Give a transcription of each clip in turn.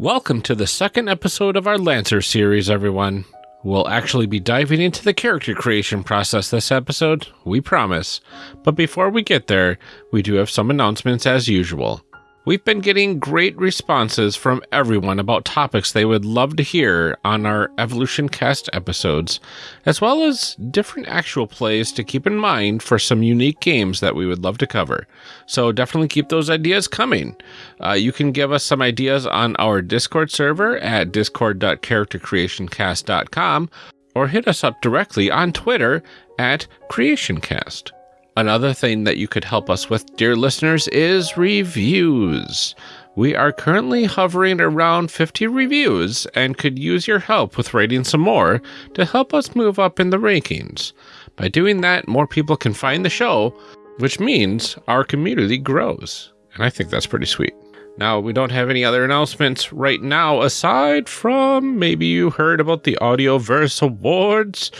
Welcome to the second episode of our Lancer series, everyone. We'll actually be diving into the character creation process this episode, we promise. But before we get there, we do have some announcements as usual. We've been getting great responses from everyone about topics they would love to hear on our Evolution Cast episodes, as well as different actual plays to keep in mind for some unique games that we would love to cover. So definitely keep those ideas coming. Uh, you can give us some ideas on our Discord server at discord.charactercreationcast.com or hit us up directly on Twitter at CreationCast. Another thing that you could help us with, dear listeners, is reviews. We are currently hovering around 50 reviews and could use your help with writing some more to help us move up in the rankings. By doing that, more people can find the show, which means our community grows. And I think that's pretty sweet. Now, we don't have any other announcements right now, aside from maybe you heard about the Audioverse Awards.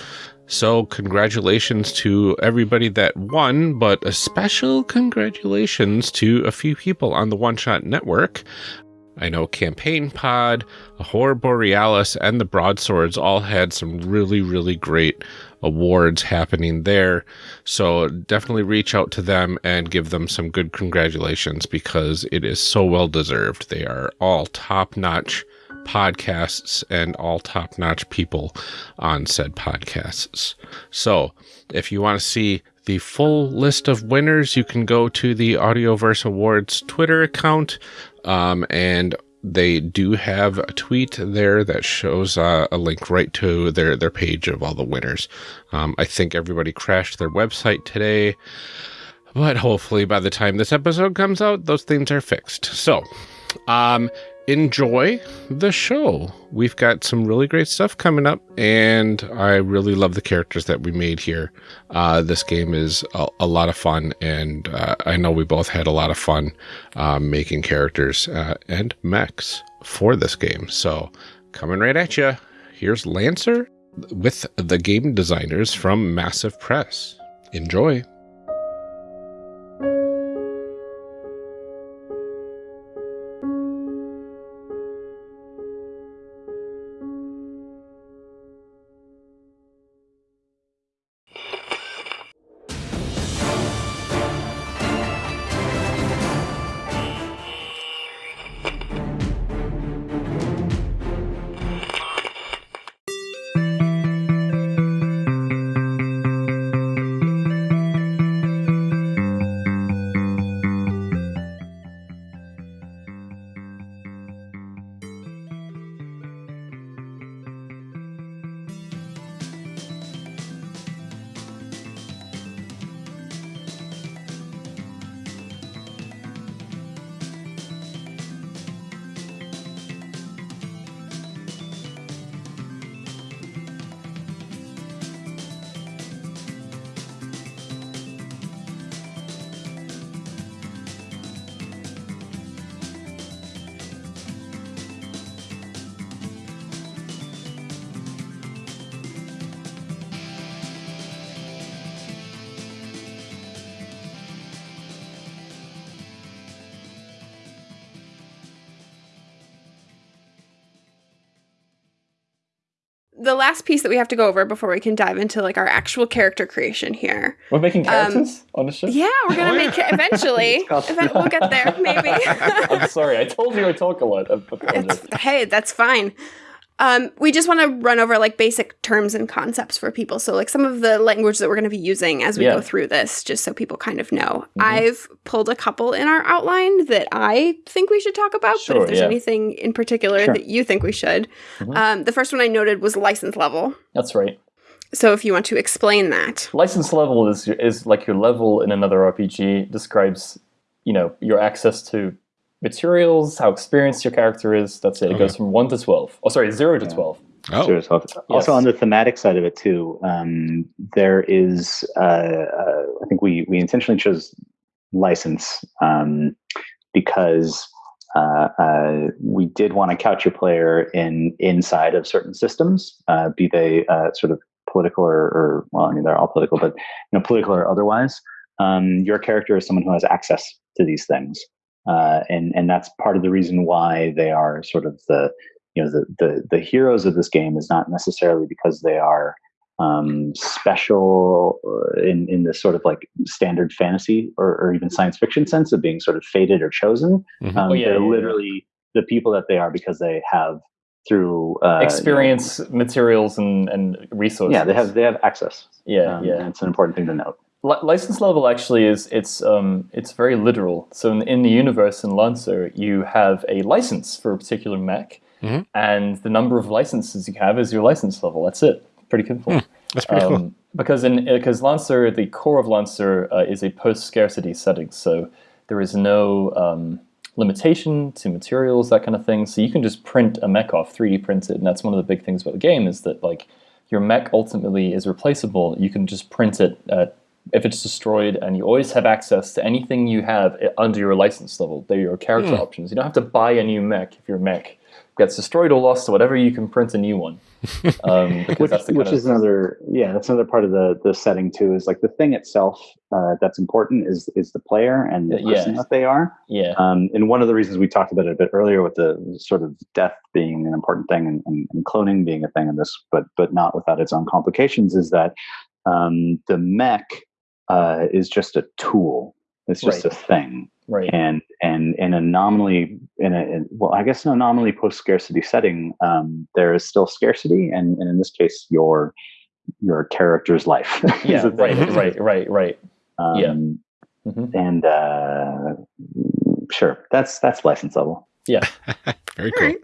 So, congratulations to everybody that won, but a special congratulations to a few people on the One Shot Network. I know Campaign Pod, Horror Borealis, and the Broadswords all had some really, really great awards happening there. So definitely reach out to them and give them some good congratulations because it is so well deserved. They are all top notch podcasts and all top notch people on said podcasts. So, if you want to see the full list of winners, you can go to the Audioverse Awards Twitter account. Um, and they do have a tweet there that shows uh, a link right to their, their page of all the winners. Um, I think everybody crashed their website today. But hopefully, by the time this episode comes out, those things are fixed. So, um, enjoy the show. We've got some really great stuff coming up, and I really love the characters that we made here. Uh, this game is a, a, lot of fun, and uh, I know we both had a lot of fun uh, making characters uh, and mechs for this game. So, coming right at you, here's Lancer with the game designers from Massif Press. Enjoy. That we have to go over before we can dive into like our actual character creation here. We're making um, characters um, on the show. Yeah, we're gonna make it eventually. Event, we'll get there, maybe. I'm sorry, I told you I talk a lot. hey, that's fine. Um, we just want to run over like basic terms and concepts for people. So, like some of the language that we're going to be using as we yeah. go through this, just so people kind of know. Mm-hmm. I've pulled a couple in our outline that I think we should talk about. Sure, but if there's yeah. anything in particular sure. that you think we should, mm-hmm. um, the first one I noted was license level. That's right. So, if you want to explain that, license level is is like your level in another RPG. Describes, you know, your access to materials, how experienced your character is. That's it. It okay. goes from one to twelve. Oh, sorry, zero to twelve. Oh. Zero to 12. Yes. Also, on the thematic side of it too, um, there is. Uh, uh, I think we we intentionally chose license um, because uh, uh, we did want to couch your player in inside of certain systems, uh, be they uh, sort of political or, or, well, I mean they're all political, but you know, political or otherwise. Um, your character is someone who has access to these things. Uh, and and that's part of the reason why they are sort of the you know the the the heroes of this game is not necessarily because they are um, special uh, in in this sort of like standard fantasy or, or, even science fiction sense of being sort of fated or chosen. Mm-hmm. Um, oh, yeah, they're yeah, literally yeah. the people that they are because they have through uh, experience, you know, materials, and and resources. Yeah, they have they have access. Yeah, um, yeah, it's an important thing to note. License level actually is it's um it's very literal. So in, in the universe in Lancer, you have a license for a particular mech, mm-hmm. and the number of licenses you have is your license level. That's it pretty simple. Hmm, that's pretty um, cool. Because in because Lancer, the core of Lancer uh, is a post scarcity setting, so there is no um, limitation to materials, that kind of thing. So you can just print a mech off, 3D print it, and that's one of the big things about the game is that like your mech ultimately is replaceable. You can just print it at, if it's destroyed, and you always have access to anything you have under your license level. They're your character mm. options. You don't have to buy a new mech if your mech gets destroyed or lost or whatever. You can print a new one. um, which, which is another yeah that's another part of the the setting too is like the thing itself uh, that's important is is the player and the person that they are yeah um, and one of the reasons we talked about it a bit earlier with the sort of death being an important thing and, and, and cloning being a thing in this but but not without its own complications is that um, the mech uh, is just a tool. It's just right. a thing. Right. And and in a nominally in a in, well i guess an anomaly post scarcity setting um, there is still scarcity and, and in this case your your character's life yeah right right right right. Um, yeah mm-hmm. and uh, sure that's that's license level. Yeah. Very cool. right.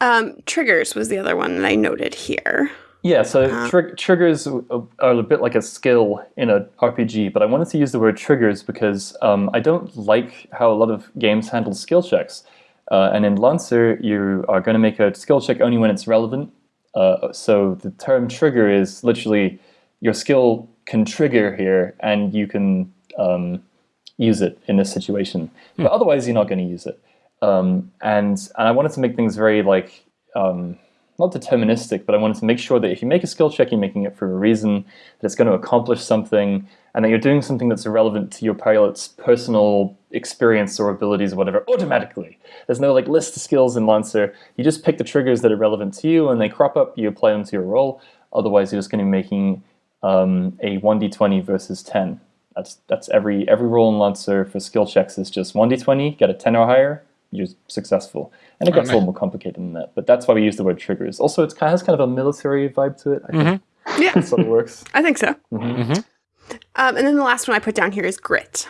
um, triggers was the other one that i noted here yeah, so uh, tr- triggers are a bit like a skill in a RPG, but I wanted to use the word triggers because um, I don't like how a lot of games handle skill checks. Uh, and in Lancer, you are going to make a skill check only when it's relevant. Uh, so the term trigger is literally your skill can trigger here, and you can um, use it in this situation. Hmm. But otherwise, you're not going to use it. Um, and and I wanted to make things very like um, not deterministic, but I wanted to make sure that if you make a skill check, you're making it for a reason, that it's going to accomplish something, and that you're doing something that's relevant to your pilot's personal experience or abilities or whatever automatically. There's no like list of skills in Lancer. You just pick the triggers that are relevant to you, and they crop up. You apply them to your role. Otherwise, you're just going to be making um, a 1d20 versus 10. That's that's every every role in Lancer for skill checks is just 1d20, get a 10 or higher, you're successful. And it gets oh, a little more complicated than that. But that's why we use the word triggers. Also, it has kind of a military vibe to it. I think. Mm-hmm. Yeah. That's it works. I think so. Mm-hmm. Mm-hmm. Um, and then the last one I put down here is grit.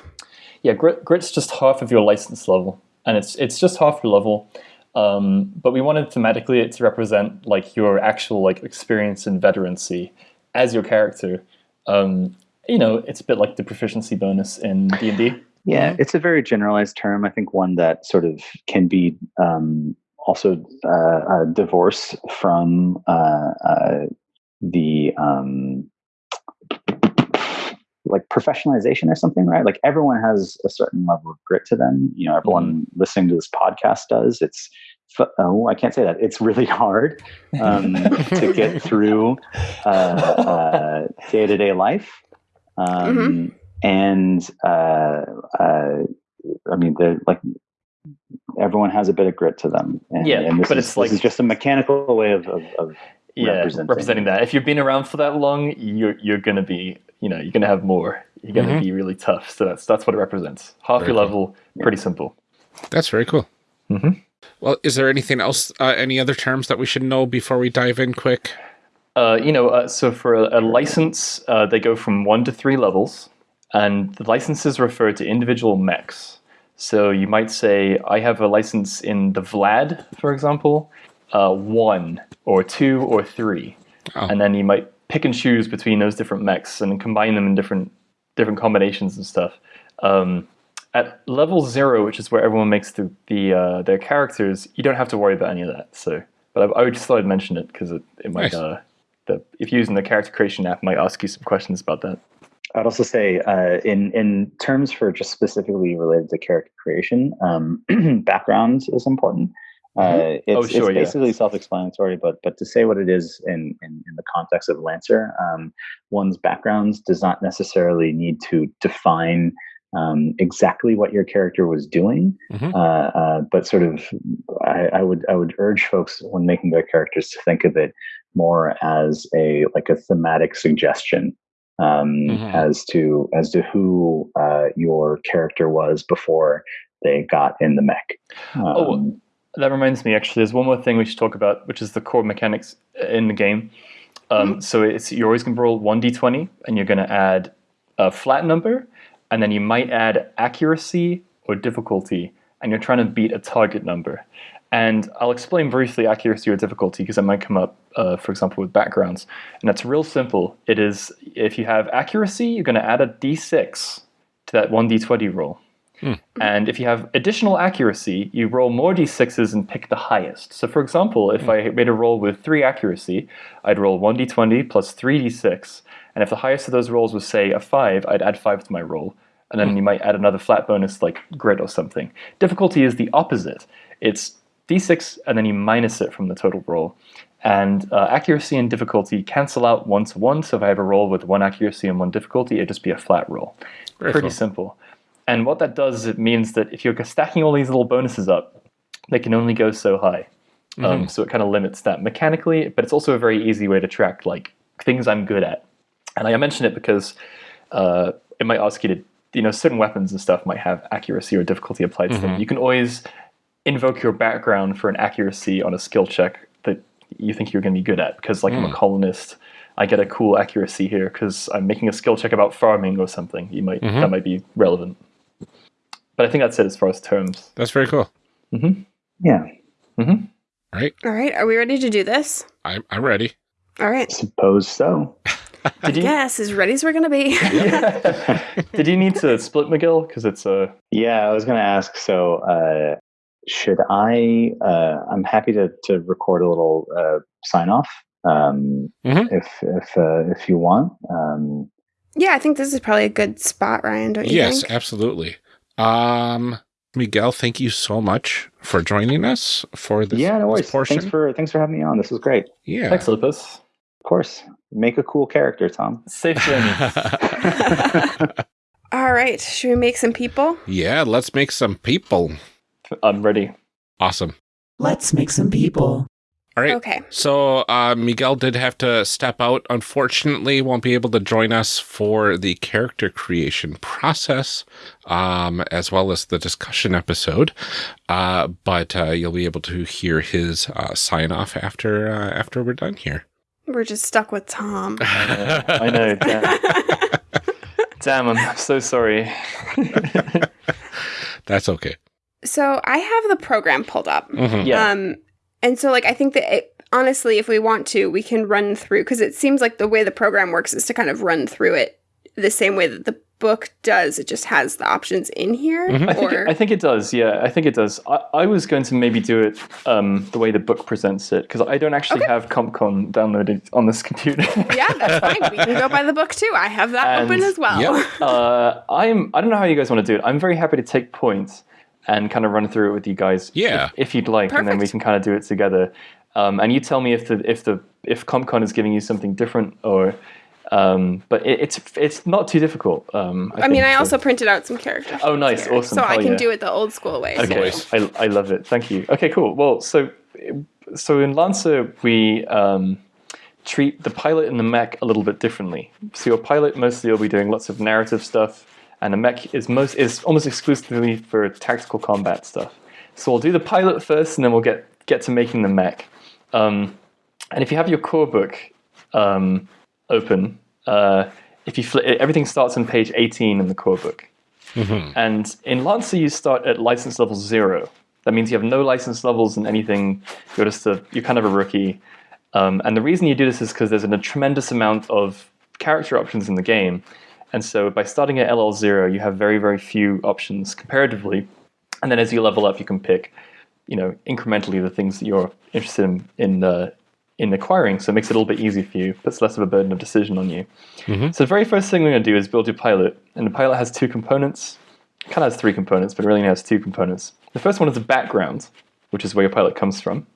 Yeah, grit, grit's just half of your license level. And it's it's just half your level. Um, but we wanted thematically it to represent like your actual like experience and veterancy as your character. Um, you know, it's a bit like the proficiency bonus in D and D. Yeah, mm-hmm. it's a very generalized term. I think one that sort of can be um, also uh, divorced from uh, uh, the um, like professionalization or something, right? Like everyone has a certain level of grit to them. You know, everyone mm-hmm. listening to this podcast does. It's oh, I can't say that. It's really hard um, to get through day to day life. Um, mm-hmm and uh, uh, I mean, they're like everyone has a bit of grit to them. And, yeah, and but is, it's like this is just a mechanical way of, of, of yeah, representing. representing. that. If you've been around for that long, you're you're gonna be you know you're gonna have more. You're gonna mm-hmm. be really tough. So that's that's what it represents. Half very your cool. level, pretty simple. That's very cool. Mm-hmm. Well, is there anything else? Uh, any other terms that we should know before we dive in quick? Uh, you know, uh, so for a, a license, uh, they go from one to three levels. And the licenses refer to individual mechs. So you might say, I have a license in the Vlad, for example, uh, one or two or three. Oh. And then you might pick and choose between those different mechs and combine them in different different combinations and stuff. Um, at level zero, which is where everyone makes the, the uh, their characters, you don't have to worry about any of that. So, but I, I just thought I'd mention it because it, it might, nice. uh, the, if you're using the character creation app, might ask you some questions about that. I'd also say, uh, in in terms for just specifically related to character creation, um, background is important. Uh, mm-hmm. it's, oh, sure, it's basically yeah. self-explanatory, but but to say what it is in in, in the context of Lancer, um, one's backgrounds does not necessarily need to define um, exactly what your character was doing, mm-hmm. uh, uh, but sort of, I, I, would I would urge folks when making their characters to think of it more as a like a thematic suggestion um, mm-hmm. as to as to who uh, your character was before they got in the mech. Oh, um, oh, that reminds me. Actually, there's one more thing we should talk about, which is the core mechanics in the game. Um, mm-hmm. So it's you're always going to roll one d20, and you're going to add a flat number, and then you might add accuracy or difficulty, and you're trying to beat a target number. And I'll explain briefly accuracy or difficulty because it might come up, uh, for example, with backgrounds. And that's real simple. It is if you have accuracy, you're going to add a d6 to that 1d20 roll. Hmm. And if you have additional accuracy, you roll more d6s and pick the highest. So, for example, if hmm. I made a roll with 3 accuracy, I'd roll 1d20 plus 3d6. And if the highest of those rolls was, say, a 5, I'd add 5 to my roll. And then hmm. you might add another flat bonus like grit or something. Difficulty is the opposite. It's d6 and then you minus it from the total roll. And uh, accuracy and difficulty cancel out one to one. So if I have a roll with one accuracy and one difficulty, it'd just be a flat roll. Very Pretty cool. simple. And what that does is it means that if you're stacking all these little bonuses up, they can only go so high. Um, mm-hmm. Um, so it kind of limits that mechanically, but it's also a very easy way to track like things I'm good at. And I mention it because uh, it might ask you to, you know, certain weapons and stuff might have accuracy or difficulty applied to mm-hmm. them. You can always invoke your background for an accuracy on a skill check you think you're going to be good at. Because like mm. I'm a hmm. colonist, I get a cool accuracy here because I'm making a skill check about farming or something. You might mm-hmm. that might be relevant. But I think that's it as far as terms. That's very cool. Mm-hmm. Yeah. Mm-hmm. All right. All right. Are we ready to do this? I'm I'm ready. All right. Suppose so. I you... guess as ready as we're gonna be. Did you need to split Miguel? Because it's a. Yeah, I was gonna ask. So, uh, should I? Uh, I'm happy to to record a little uh, sign off um, mm-hmm. if if uh, if you want. Um, yeah, I think this is probably a good spot, Ryan. Don't you? Yes, think? absolutely. Um, Miguel, thank you so much for joining us for this. Yeah, no worries. Portion. Thanks for thanks for having me on. This was great. Yeah, thanks, Lopez. Of course, make a cool character, Tom. Safe journey. All right, should we make some people? Yeah, let's make some people. I'm ready. Awesome. Let's make some people. All right. Okay. So uh, Miguel did have to step out. Unfortunately, won't be able to join us for the character creation process, um, as well as the discussion episode. Uh, but uh, you'll be able to hear his uh, sign off after uh, after we're done here. We're just stuck with Tom. I know. Damn. damn, I'm so sorry. That's okay. So I have the program pulled up. Mm-hmm. Yeah. Um, and so, like, I think that it, honestly, if we want to, we can run through because it seems like the way the program works is to kind of run through it the same way that the book does. It just has the options in here. Mm-hmm. I, think it, I, think it, does. Yeah, I think it does. I, I was going to maybe do it um, the way the book presents it because I don't actually okay. have CompCon downloaded on this computer. yeah, that's fine. We can go by the book too. I have that and, open as well. Yep. uh, I'm. I don't know how you guys want to do it. I'm very happy to take points and kind of run through it with you guys. Yeah. If, if you'd like, Perfect. and then we can kind of do it together. Um, and you tell me if the if the if CompCon is giving you something different or. Um, but it, it's it's not too difficult. Um, I, I mean, I also printed out some characters. Oh, nice, here, awesome! So I can yeah. do it the old school way. Okay, I, I love it. Thank you. Okay, cool. Well, so so in Lancer we um, treat the pilot and the mech a little bit differently. So your pilot mostly will be doing lots of narrative stuff, and the mech is most is almost exclusively for tactical combat stuff. So we'll do the pilot first, and then we'll get get to making the mech. Um, and if you have your core book um, open, uh, if you flip, everything starts on page 18 in the core book. Mm-hmm. And in Lancer, you start at license level zero. That means you have no license levels in anything. You're just a, you're kind of a rookie. Um, and the reason you do this is because there's a tremendous amount of character options in the game. And so by starting at LL0, you have very, very few options comparatively. And then as you level up, you can pick, you know, incrementally the things that you're interested in in, uh, in acquiring. So it makes it a little bit easier for you, puts less of a burden of decision on you. Mm-hmm. So the very first thing we're going to do is build your pilot. And the pilot has two components. It kind of has three components, but it really only has two components. The first one is the background, which is where your pilot comes from.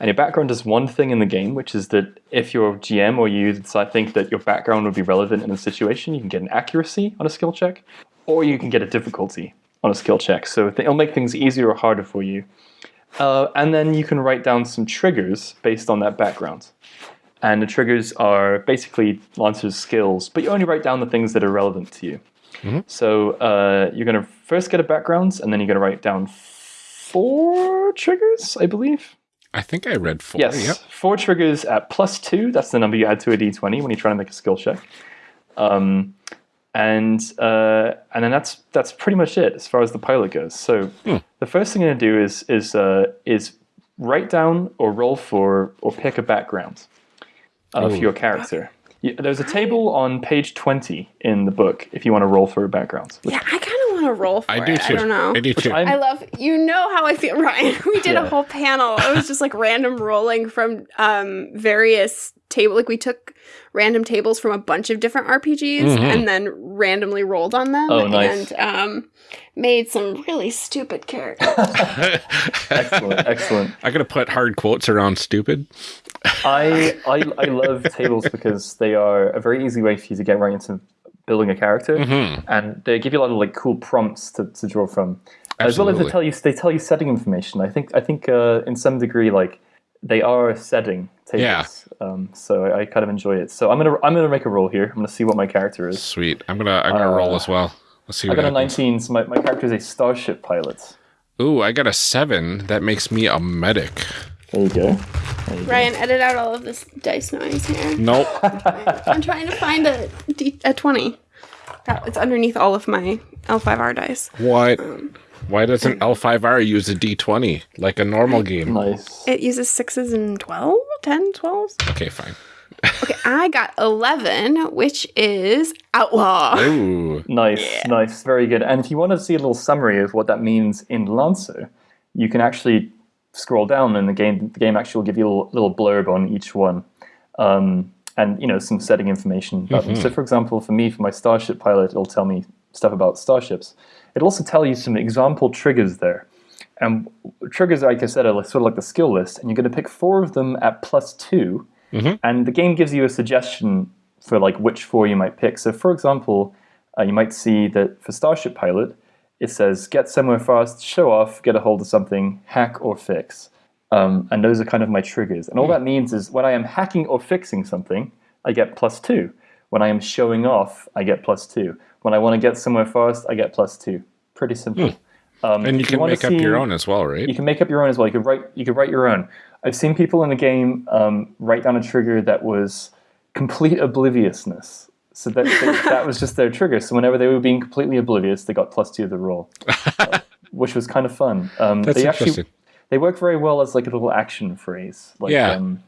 And your background does one thing in the game, which is that if your GM or you decide think that your background would be relevant in a situation, you can get an accuracy on a skill check. or you can get a difficulty on a skill check. So it'll make things easier or harder for you. Uh, and then you can write down some triggers based on that background. And the triggers are basically Lancer's skills, but you only write down the things that are relevant to you. Mm-hmm. So uh, you're going to first get a background, and then you're going to write down four triggers, I believe. I think I read four. Yes, yep. four triggers at plus two. That's the number you add to a d20 when you're trying to make a skill check. Um, and uh, and then that's that's pretty much it as far as the pilot goes. So hmm. the first thing I'm going to do is is uh, is write down or roll for or pick a background of Ooh. your character. There's a table on page 20 in the book if you want to roll for a background. Yeah, I kind of want to roll for I do it. too. I don't know. I do too. I love, you know how I feel, Ryan. We did yeah. a whole panel. It was just like random rolling from um, various table. Like we took random tables from a bunch of different RPGs mm-hmm. and then randomly rolled on them. Oh, nice. And um, made some really stupid characters. excellent, excellent. I gotta put hard quotes around stupid. I, I I love tables because they are a very easy way for you to get right into building a character, mm-hmm. and they give you a lot of like cool prompts to, to draw from. Absolutely. As well as they tell you they tell you setting information. I think I think uh, in some degree like they are setting tables. Yeah. Um, so I, I, kind of enjoy it. So I'm gonna I'm gonna make a roll here. I'm gonna see what my character is. Sweet. I'm gonna I'm gonna uh, roll as well. Let's see. I got happens. a 19, so my, my character is a starship pilot. Ooh, I got a seven. That makes me a medic. There you go. There you Ryan, go. edit out all of this dice noise here. Nope. I'm trying to find a, D, a 20. It's underneath all of my L5R dice. What? Um, Why doesn't L5R use a D20 like a normal game? Nice. It uses sixes and 12, 10, 12s. Okay, fine okay, I got 11, which is outlaw. Ooh. Nice, yeah. nice, very good. And if you want to see a little summary of what that means in Lancer, you can actually scroll down and the game the game actually will give you a little, blurb on each one. Um, and you know some setting information about mm-hmm. them. So, for example, for me, for my Starship pilot, it'll tell me stuff about starships. It'll also tell you some example triggers there. And triggers, like I said, are sort of like the skill list, and you're going to pick four of them at plus two, Mm-hmm. And the game gives you a suggestion for like which four you might pick. So for example, uh, you might see that for Starship Pilot, it says get somewhere fast, show off, get a hold of something, hack or fix. Um, and those are kind of my triggers. And all that means is when I am hacking or fixing something, I get plus two. When I am showing off, I get plus two. When I want to get somewhere fast, I get plus two. Pretty simple. Mm. Um, and you can make up your own as well, right? You can make up your own as well. You can write. You can write your own. I've seen people in the game um, write down a trigger that was complete obliviousness. So that that was just their trigger. So whenever they were being completely oblivious, they got plus two of the roll, uh, which was kind of fun. Um, That's they interesting. Actually, they work very well as like a little action phrase. Like, yeah. Um,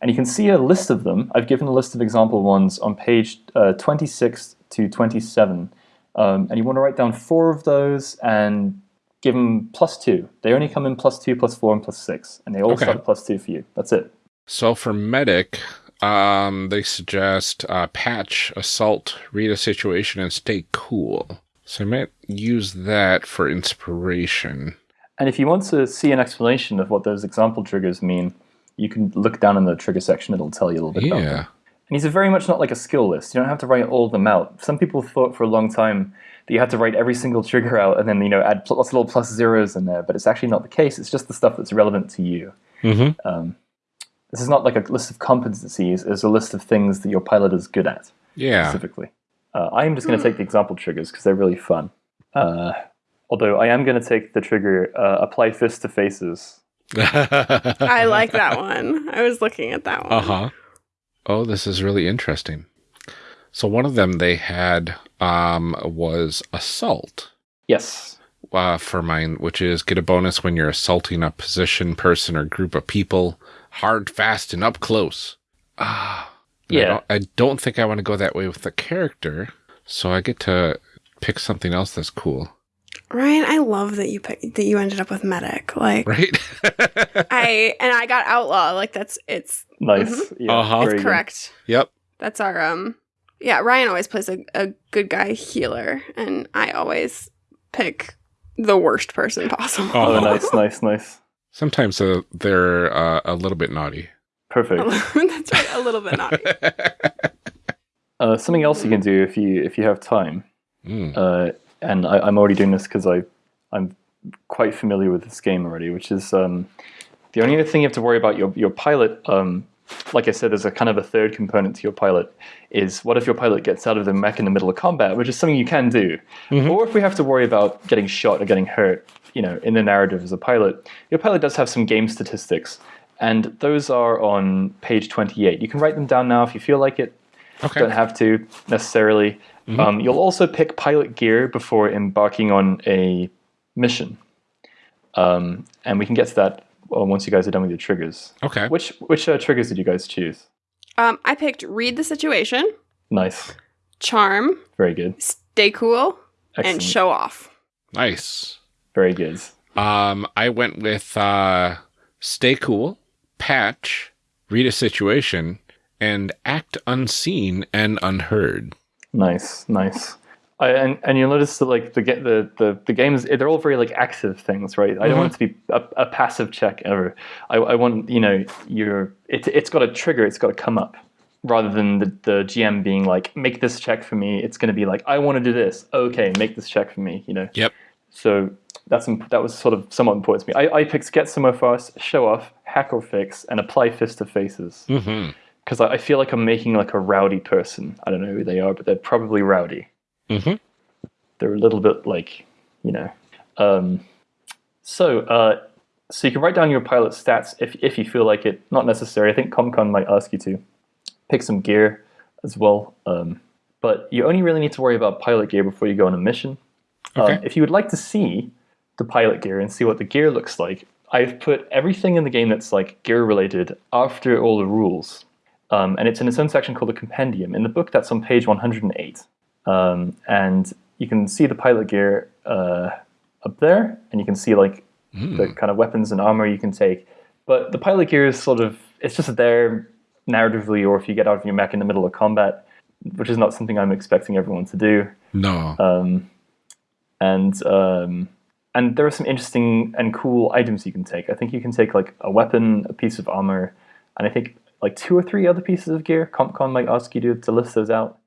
and you can see a list of them. I've given a list of example ones on page uh, 26 to 27. Um, and you want to write down four of those and give them plus two. They only come in plus two, plus four, and plus six, and they all okay. start plus two for you. That's it. So for medic, um, they suggest uh, patch, assault, read a situation, and stay cool. So I might use that for inspiration. And if you want to see an explanation of what those example triggers mean, you can look down in the trigger section. It'll tell you a little bit yeah. about them. And these are very much not like a skill list. You don't have to write all of them out. Some people thought for a long time that you had to write every single trigger out and then you know add lots of little plus zeros in there. But it's actually not the case. It's just the stuff that's relevant to you. Mm-hmm. Um, this is not like a list of competencies. It's a list of things that your pilot is good at. Yeah. Specifically, uh, I am just going to take the example triggers because they're really fun. Uh, although I am going to take the trigger uh, apply fist to faces. I like that one. I was looking at that one. Uh huh. Oh, this is really interesting. So one of them they had um, was assault. Yes. Uh, for mine, which is get a bonus when you're assaulting a position, person, or group of people, hard, fast, and up close. Ah, yeah. I don't, I don't think I want to go that way with the character, so I get to pick something else that's cool. Ryan, I love that you pick, that you ended up with medic. Like, right? I and I got outlaw. Like that's it's nice. Mm-hmm. Yeah, uh-huh. It's correct. Yep. That's our um yeah, Ryan always plays a, a good guy healer, and I always pick the worst person possible. Oh, nice, nice, nice. Sometimes uh, they're uh, a little bit naughty. Perfect. That's right, a little bit naughty. uh, something else you can do if you if you have time. Mm. Uh, and I, am already doing this because I I'm quite familiar with this game already, which is um, the only other thing you have to worry about your your pilot. Um, like I said, there's a kind of a third component to your pilot. Is what if your pilot gets out of the mech in the middle of combat, which is something you can do, mm-hmm. or if we have to worry about getting shot or getting hurt, you know, in the narrative as a pilot. Your pilot does have some game statistics, and those are on page 28. You can write them down now if you feel like it. Okay. Don't have to necessarily. Mm-hmm. Um, you'll also pick pilot gear before embarking on a mission, um, and we can get to that well, once you guys are done with your triggers. Okay. Which which uh, triggers did you guys choose? Um, I picked read the situation. Nice. Charm. Very good. Stay cool. Excellent. And show off. Nice. Very good. Um, I went with uh, stay cool, patch, read a situation, and act unseen and unheard. Nice, nice. I, and and you'll notice that like the the the the games they're all very like active things, right? I don't mm-hmm. want it to be a, a passive check ever. I, I want you know your it it's got a trigger, it's got to come up rather than the, the GM being like make this check for me. It's going to be like I want to do this. Okay, make this check for me. You know. Yep. So that's that was sort of somewhat important to me. I, I picked get somewhere fast, show off, hack or fix, and apply fist to faces. Because mm-hmm. I, I, feel like I'm making like a rowdy person. I don't know who they are, but they're probably rowdy. Mm-hmm. They're a little bit like, you know. Um, so, uh, so you can write down your pilot stats if if you feel like it. Not necessary. I think CompCon might ask you to pick some gear as well. Um, but you only really need to worry about pilot gear before you go on a mission. Okay. Um, if you would like to see the pilot gear and see what the gear looks like, I've put everything in the game that's like gear related after all the rules. Um, and it's in its own section called the compendium. In the book, that's on page 108. Um, and you can see the pilot gear uh, up there, and you can see like mm. the kind of weapons and armor you can take. But the pilot gear is sort of, it's just there narratively, or if you get out of your mech in the middle of combat, which is not something I'm expecting everyone to do. No. Um, and um, and there are some interesting and cool items you can take. I think you can take like a weapon, a piece of armor, and I think like two or three other pieces of gear. CompCon might ask you to, to list those out.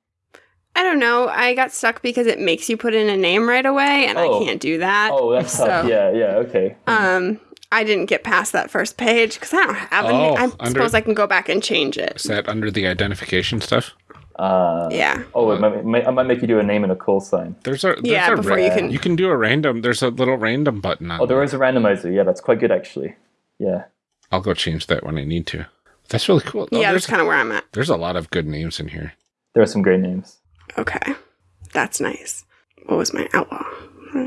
I don't know. I got stuck because it makes you put in a name right away, and oh. I can't do that. Oh, that's so, tough. Yeah, yeah, okay. Um, I didn't get past that first page because I don't have a oh, name. I under, suppose I can go back and change it. Is that under the identification stuff? Uh, yeah. Oh, it might, I might make you do a name and a call sign. There's a there's yeah a before ra- you can you can do a random. There's a little random button on. Oh, there is a randomizer. Yeah, that's quite good actually. Yeah. I'll go change that when I need to. That's really cool. Oh, yeah, that's kind of where I'm at. There's a lot of good names in here. There are some great names. Okay, that's nice. What was my outlaw?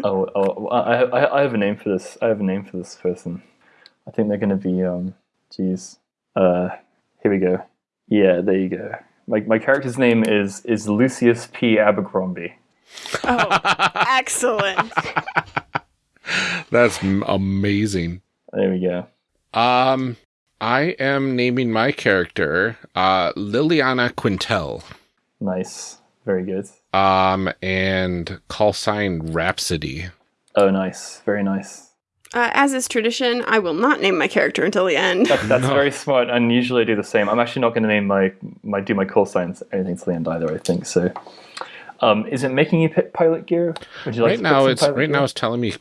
Oh, oh I, I, I have a name for this. I have a name for this person. I think they're going to be um. Geez. Uh, here we go. Yeah, there you go. My, my character's name is is Lucius P. Abercrombie. Oh, excellent. That's amazing. There we go. Um, I am naming my character uh, Liliana Quintel. Nice. Very good. Um, and call sign Rhapsody. Oh, nice. Very nice. Uh, as is tradition, I will not name my character until the end. That, that's no. very smart, and usually I do the same. I'm actually not going to name my my do my call signs anything until the end either. I think so. Um, is it making you pick pilot gear? Would you like right now? It's right gear? now. It's telling me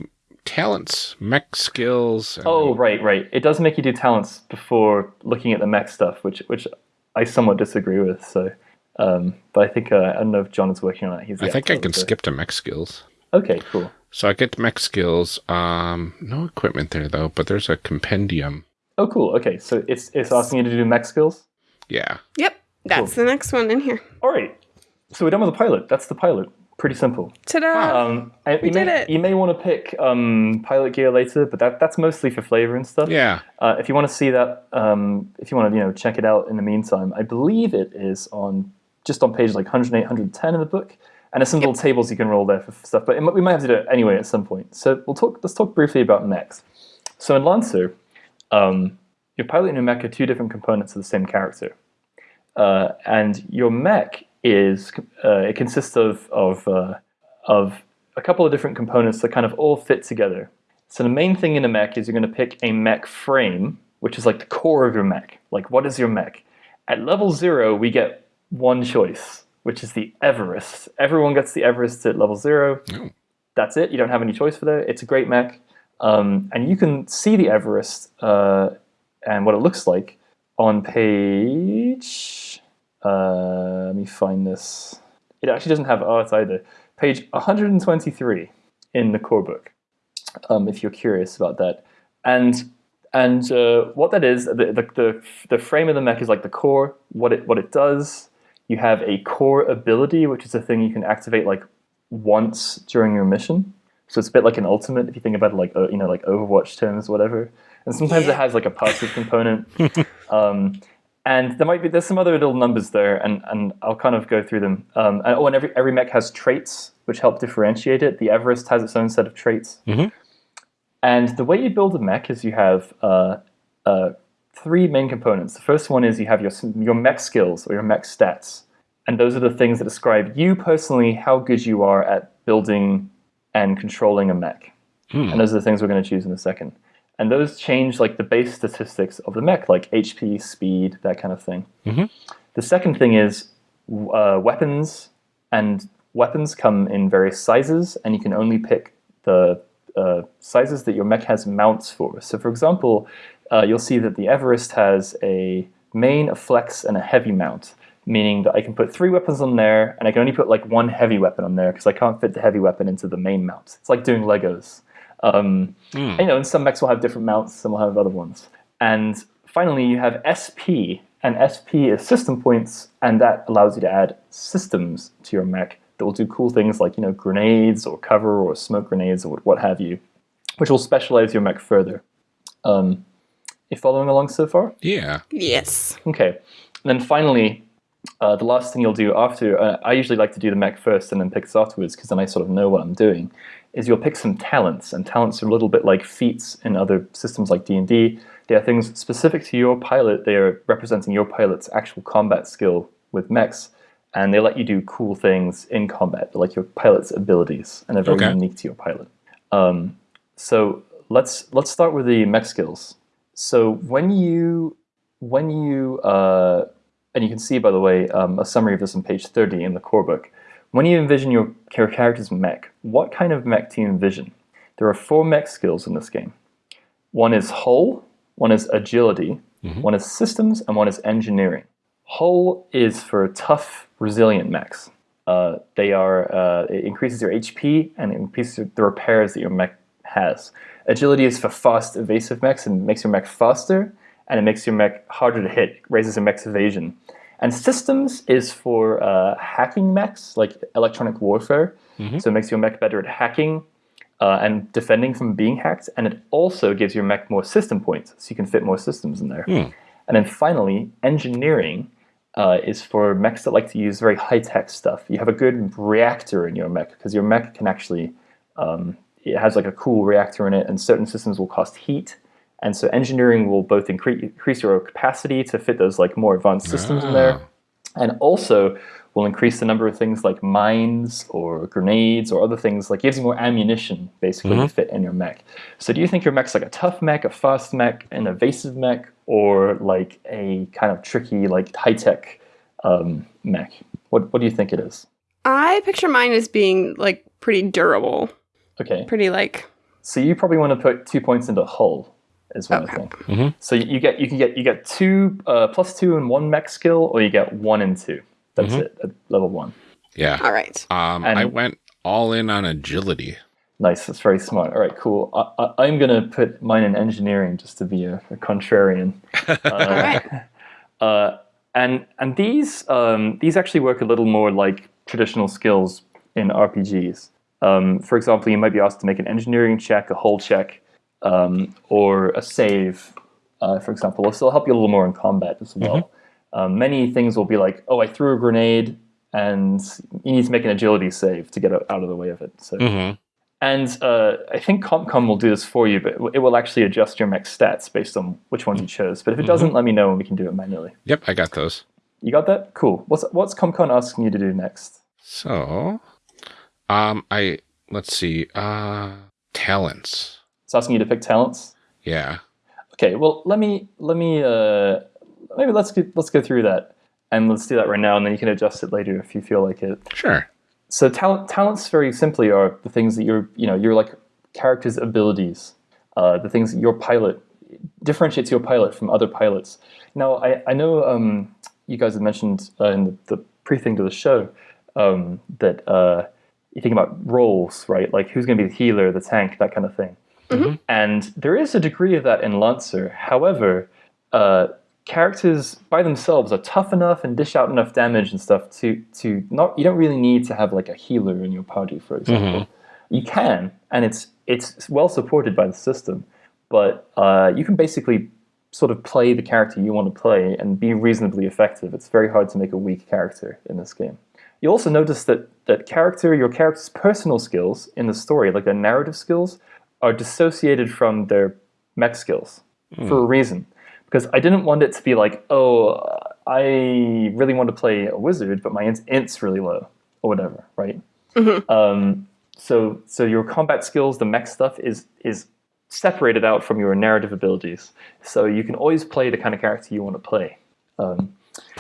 talents, mech skills. oh, right, right. It does make you do talents before looking at the mech stuff, which which I somewhat disagree with. So, um, but I think uh, I don't know if John is working on it. He's I think I can skip to mech skills. Okay, cool. So I get mech skills. Um, no equipment there though, but there's a compendium. Oh, cool. Okay, so it's it's asking you to do mech skills. Yeah. Yep, that's cool. the next one in here. All right. So we're done with the pilot. That's the pilot. Pretty simple. Ta-da! Um, we did may, it. You may want to pick um, pilot gear later, but that that's mostly for flavor and stuff. Yeah. Uh, if you want to see that, um, if you want to you know check it out in the meantime, I believe it is on just on page like 108, 110 in the book and there's some yep. little tables you can roll there for stuff. But we might have to do it anyway at some point. So we'll talk. Let's talk briefly about mechs. So in Lancer, um, your pilot and your mech are two different components of the same character, uh, and your mech is uh, it consists of of uh, of a couple of different components that kind of all fit together. So the main thing in a mech is you're going to pick a mech frame, which is like the core of your mech. Like what is your mech? At level zero, we get one choice which is the Everest. Everyone gets the Everest at level zero. Oh. that's it. You don't have any choice for that. It's a great mech. Um, and you can see the Everest uh, and what it looks like on page. Uh, let me find this. It actually doesn't have art either. Page 123 in the core book, um, if you're curious about that. And and uh, what that is, the, the, the, the frame of the mech is like the core, what it, what it does. You have a core ability, which is a thing you can activate like once during your mission. So it's a bit like an ultimate if you think about it like you know like Overwatch terms, whatever. And sometimes yeah. it has like a passive component. Um, and there might be there's some other little numbers there, and, and I'll kind of go through them. Um, and, oh, and every every mech has traits which help differentiate it. The Everest has its own set of traits. Mm-hmm. And the way you build a mech is you have uh, uh, three main components. The first one is you have your your mech skills or your mech stats, and those are the things that describe you personally how good you are at building and controlling a mech. Hmm. And those are the things we're going to choose in a second. And those change like the base statistics of the mech, like HP, speed, that kind of thing. Mm-hmm. The second thing is uh, weapons, and weapons come in various sizes, and you can only pick the uh, sizes that your mech has mounts for. So, for example, uh, you'll see that the Everest has a main, a flex, and a heavy mount meaning that I can put three weapons on there, and I can only put like one heavy weapon on there because I can't fit the heavy weapon into the main mount. It's like doing Legos. Um, mm. and, you know, and some mechs will have different mounts, some will have other ones. And finally, you have SP, and SP is system points, and that allows you to add systems to your mech that will do cool things like you know grenades or cover or smoke grenades or what have you, which will specialize your mech further. Um, you following along so far? Yeah. Yes. Okay. And then finally, uh, the last thing you'll do after, uh, I usually like to do the mech first and then picks afterwards because then I sort of know what I'm doing, is you'll pick some talents. And talents are a little bit like feats in other systems like D&D. They are things specific to your pilot. They are representing your pilot's actual combat skill with mechs. And they let you do cool things in combat, like your pilot's abilities, and they're very okay. unique to your pilot. Um, so let's let's start with the mech skills. So when you when you uh, and you can see, by the way, um, a summary of this on page 30 in the core book. When you envision your character's mech, what kind of mech do you envision? There are four mech skills in this game. One is hull, one is agility, mm-hmm. one is systems, and one is engineering. Hull is for tough, resilient mechs. Uh, they are uh, it increases your HP and it increases the repairs that your mech has. Agility is for fast, evasive mechs and makes your mech faster and it makes your mech harder to hit, raises your mech's evasion. And systems is for uh, hacking mechs, like electronic warfare. Mm-hmm. So it makes your mech better at hacking uh, and defending from being hacked. And it also gives your mech more system points, so you can fit more systems in there. Mm. And then finally, engineering uh, is for mechs that like to use very high tech stuff. You have a good reactor in your mech because your mech can actually, um, it has like a cool reactor in it, and certain systems will cost heat and so engineering will both increase, increase your capacity to fit those like more advanced systems ah. in there, ah. and also will increase the number of things like mines or grenades or other things like gives you more ammunition basically mm-hmm. to fit in your mech. So do you think your mech's like a tough mech, a fast mech, an evasive mech, or like a kind of tricky like high tech um, mech? What what do you think it is? I picture mine as being like pretty durable. Okay. Pretty like. So you probably want to put two points into hull is one okay. thing. Mm-hmm. So you get you can get you get two uh, plus two and one mech skill, or you get one and two. That's mm-hmm. it at level one. Yeah. All right. Um, and I went all in on agility. Nice. That's very smart. All right. Cool. I, am gonna put mine in engineering just to be a, a contrarian. Uh, all right. Uh, and and these um, these actually work a little more like traditional skills in RPGs. Um, for example, you might be asked to make an engineering check, a hull check, um, or a save, uh, for example, This will help you a little more in combat as well. Mm-hmm. Um, many things will be like, oh, I threw a grenade, and you need to make an agility save to get out of the way of it. So, mm-hmm. and uh, I think CompCon will do this for you, but it will actually adjust your mech stats based on which ones you chose. But if it doesn't, let me know and we can do it manually. Yep, I got those. You got that? Cool. What's what's CompCon asking you to do next? So, um, I let's see, uh, talents. It's asking you to pick talents. Yeah. Okay. Well, let me let me uh, maybe let's get, let's go through that and let's do that right now, and then you can adjust it later if you feel like it. Sure. so talent, talents very simply are the things that you're, you know, you're like character's abilities, uh, the things that your pilot differentiates your pilot from other pilots. Now, I, I know um, you guys have mentioned uh, in the, the pre-thing to the show um, that uh, you think about roles, right? Like who's going to be the healer, the tank, that kind of thing. Mm-hmm. And there is a degree of that in Lancer. However, uh, characters by themselves are tough enough and dish out enough damage and stuff to to not. You don't really need to have like a healer in your party, for example. Mm-hmm. You can, and it's it's well supported by the system. But uh, you can basically sort of play the character you want to play and be reasonably effective. It's very hard to make a weak character in this game. You also notice that that character, your character's personal skills in the story, like their narrative skills, are dissociated from their mech skills mm. for a reason. Because I didn't want it to be like, oh, I really want to play a wizard, but my int's really low, or whatever, right? Mm-hmm. Um, so, so your combat skills, the mech stuff, is is separated out from your narrative abilities. So you can always play the kind of character you want to play. Um,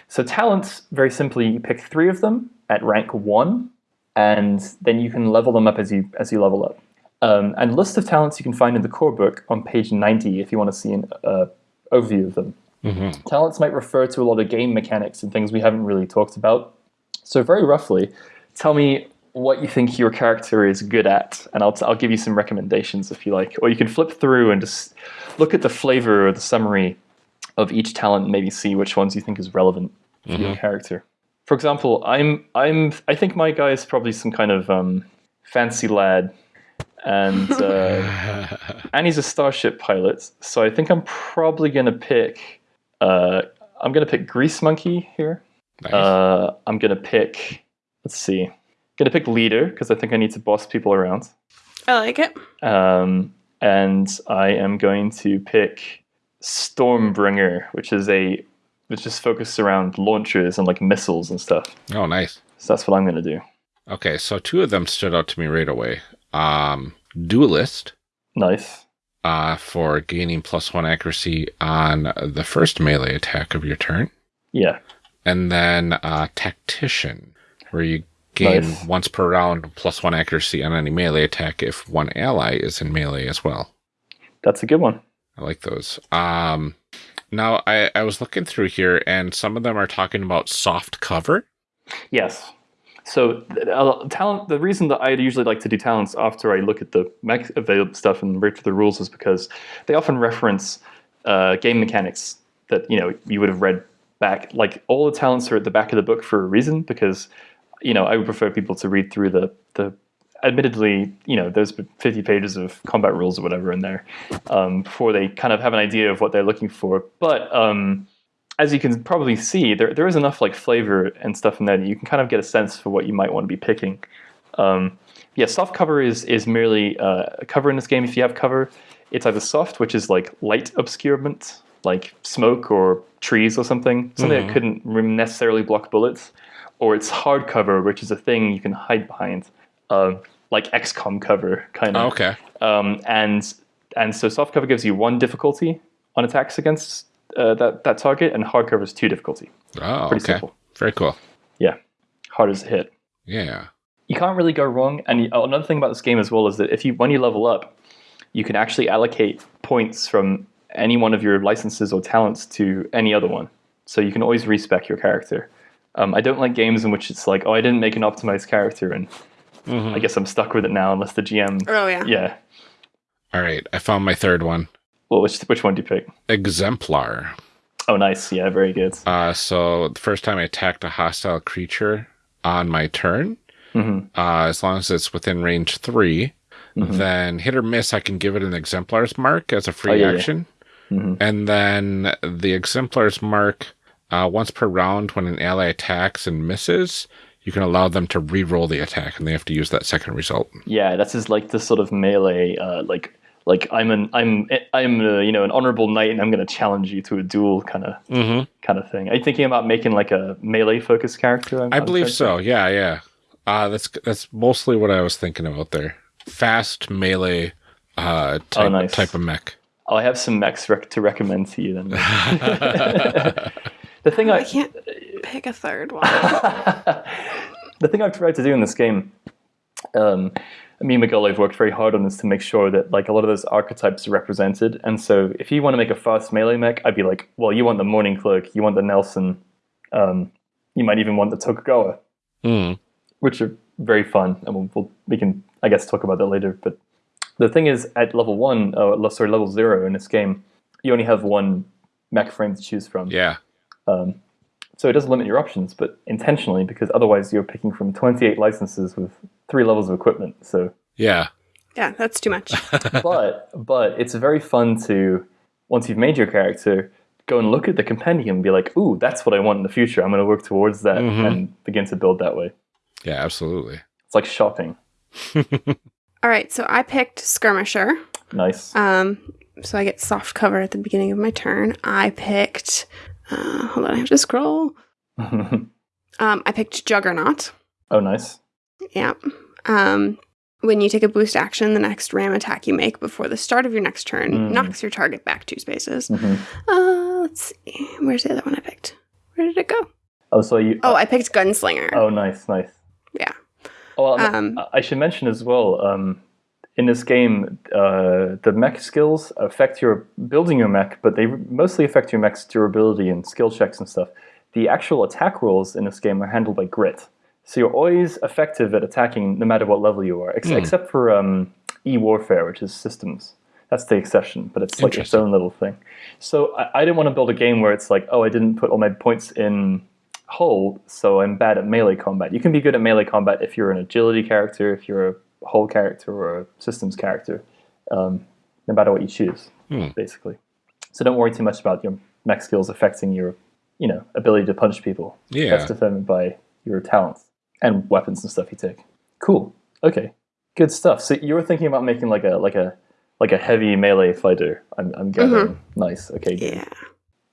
so talents, very simply, you pick three of them at rank one, and then you can level them up as you as you level up. Um, and list of talents you can find in the core book on page 90 if you want to see an uh, overview of them. Mm-hmm. Talents might refer to a lot of game mechanics and things we haven't really talked about. So very roughly, tell me what you think your character is good at, and I'll, t- I'll give you some recommendations if you like. Or you can flip through and just look at the flavor or the summary of each talent and maybe see which ones you think is relevant for mm-hmm. your character. For example, I'm I'm I think my guy is probably some kind of um, fancy lad, and uh, and he's a starship pilot. So I think I'm probably gonna pick. Uh, I'm gonna pick Grease Monkey here. Nice. Uh, I'm gonna pick. Let's see. I'm Gonna pick leader because I think I need to boss people around. I like it. Um, and I am going to pick Stormbringer, which is a which just focused around launchers and like missiles and stuff. Oh, nice. So that's what I'm gonna do. Okay, so two of them stood out to me right away. Um, Duelist. Nice. Uh, for gaining plus one accuracy on the first melee attack of your turn. Yeah. And then uh, Tactician, where you gain nice. once per round plus one accuracy on any melee attack if one ally is in melee as well. That's a good one. I like those. Um, now I, I was looking through here, and some of them are talking about soft cover. Yes. So uh, talent. The reason that I usually like to do talents after I look at the mech available stuff and read through the rules is because they often reference uh, game mechanics that you know you would have read back. Like all the talents are at the back of the book for a reason because you know, I would prefer people to read through the the. Admittedly, you know, there's 50 pages of combat rules or whatever in there um, before they kind of have an idea of what they're looking for. But um, as you can probably see, there there is enough like flavor and stuff in there that you can kind of get a sense for what you might want to be picking. Um, yeah, soft cover is is merely uh, a cover in this game. If you have cover, it's either soft, which is like light obscurement, like smoke or trees or something, something mm-hmm. that couldn't necessarily block bullets, or it's hard cover, which is a thing you can hide behind, uh, like XCOM cover kind of. Oh, okay. Um, and and so soft cover gives you one difficulty on attacks against uh, that that target, and hard cover is two difficulty. Oh, Pretty okay. Simple. Very cool. Yeah, hard as a hit. Yeah. You can't really go wrong. And another thing about this game as well is that if you when you level up, you can actually allocate points from any one of your licenses or talents to any other one. So you can always respec your character. Um, I don't like games in which it's like, oh, I didn't make an optimized character, and mm-hmm. I guess I'm stuck with it now unless the GM. Oh yeah. Yeah. All right, I found my third one. Well, which which one do you pick? Exemplar. Oh, nice. Yeah, very good. Uh, so the first time I attacked a hostile creature on my turn, mm-hmm. uh, as long as it's within range 3 mm-hmm. then hit or miss, I can give it an exemplar's mark as a free oh, yeah, action. Yeah. Mm-hmm. And then the exemplar's mark uh, once per round, when an ally attacks and misses, you can allow them to re-roll the attack, and they have to use that second result. Yeah, that's just like this sort of melee, uh, like like I'm an I'm I'm a, you know an honorable knight, and I'm going to challenge you to a duel kind of mm-hmm. kind of thing. Are you thinking about making like a melee focused character? I'm, i believe so. Yeah, yeah. Uh, that's that's mostly what I was thinking about there. Fast melee uh, type, oh, nice. type of mech. I'll have some mechs rec- to recommend to you then. The thing I, I can't pick a third one. the thing I've tried to do in this game, um, me and Miguel have worked very hard on this to make sure that like a lot of those archetypes are represented. And so if you want to make a fast melee mech, I'd be like, well, you want the Mourning Cloak, you want the Nelson, um, you might even want the Tokugawa, Mm. which are very fun. And we'll, we'll, we can, I guess, talk about that later. But the thing is, at level one, uh, sorry, level zero in this game, you only have one mech frame to choose from. Yeah. Um, so it does limit your options, but intentionally because otherwise you're picking from 28 licenses with three levels of equipment. So Yeah. Yeah, that's too much. but but it's very fun to once you've made your character go and look at the compendium and be like, "Ooh, that's what I want in the future. I'm going to work towards that Mhm. and begin to build that way." Yeah, absolutely. It's like shopping. All right, so I picked Skirmisher. Nice. Um, so I get soft cover at the beginning of my turn. I picked. Uh, hold on, I have to scroll. Um, I picked Juggernaut. oh, nice. Yeah. Um, when you take a boost action, the next ram attack you make before the start of your next turn Mm. knocks your target back two spaces. Mhm. Uh, let's see. Where's the other one I picked? Where did it go? Oh, so you. Oh, I picked Gunslinger. Oh, nice, nice. Yeah. Oh, um, Um, I should mention as well. Um, in this game, uh, the mech skills affect your building your mech, but they mostly affect your mech's durability and skill checks and stuff. The actual attack rolls in this game are handled by grit, so you're always effective at attacking no matter what level you are, ex- Hmm. except for um, e-warfare, which is systems. That's the exception, but it's like its own little thing. So I, I didn't want to build a game where it's like, oh, I didn't put all my points in hull, so I'm bad at melee combat. You can be good at melee combat if you're an agility character, if you're a hull character or a systems character, um, no matter what you choose, Hmm. basically. So don't worry too much about your mech skills affecting your, you know, ability to punch people. Yeah. That's determined by your talents and weapons and stuff you take. Cool. Okay. Good stuff. So you were thinking about making like a like a like a heavy melee fighter. I'm, I'm gathering. Nice. Okay. Good. Yeah.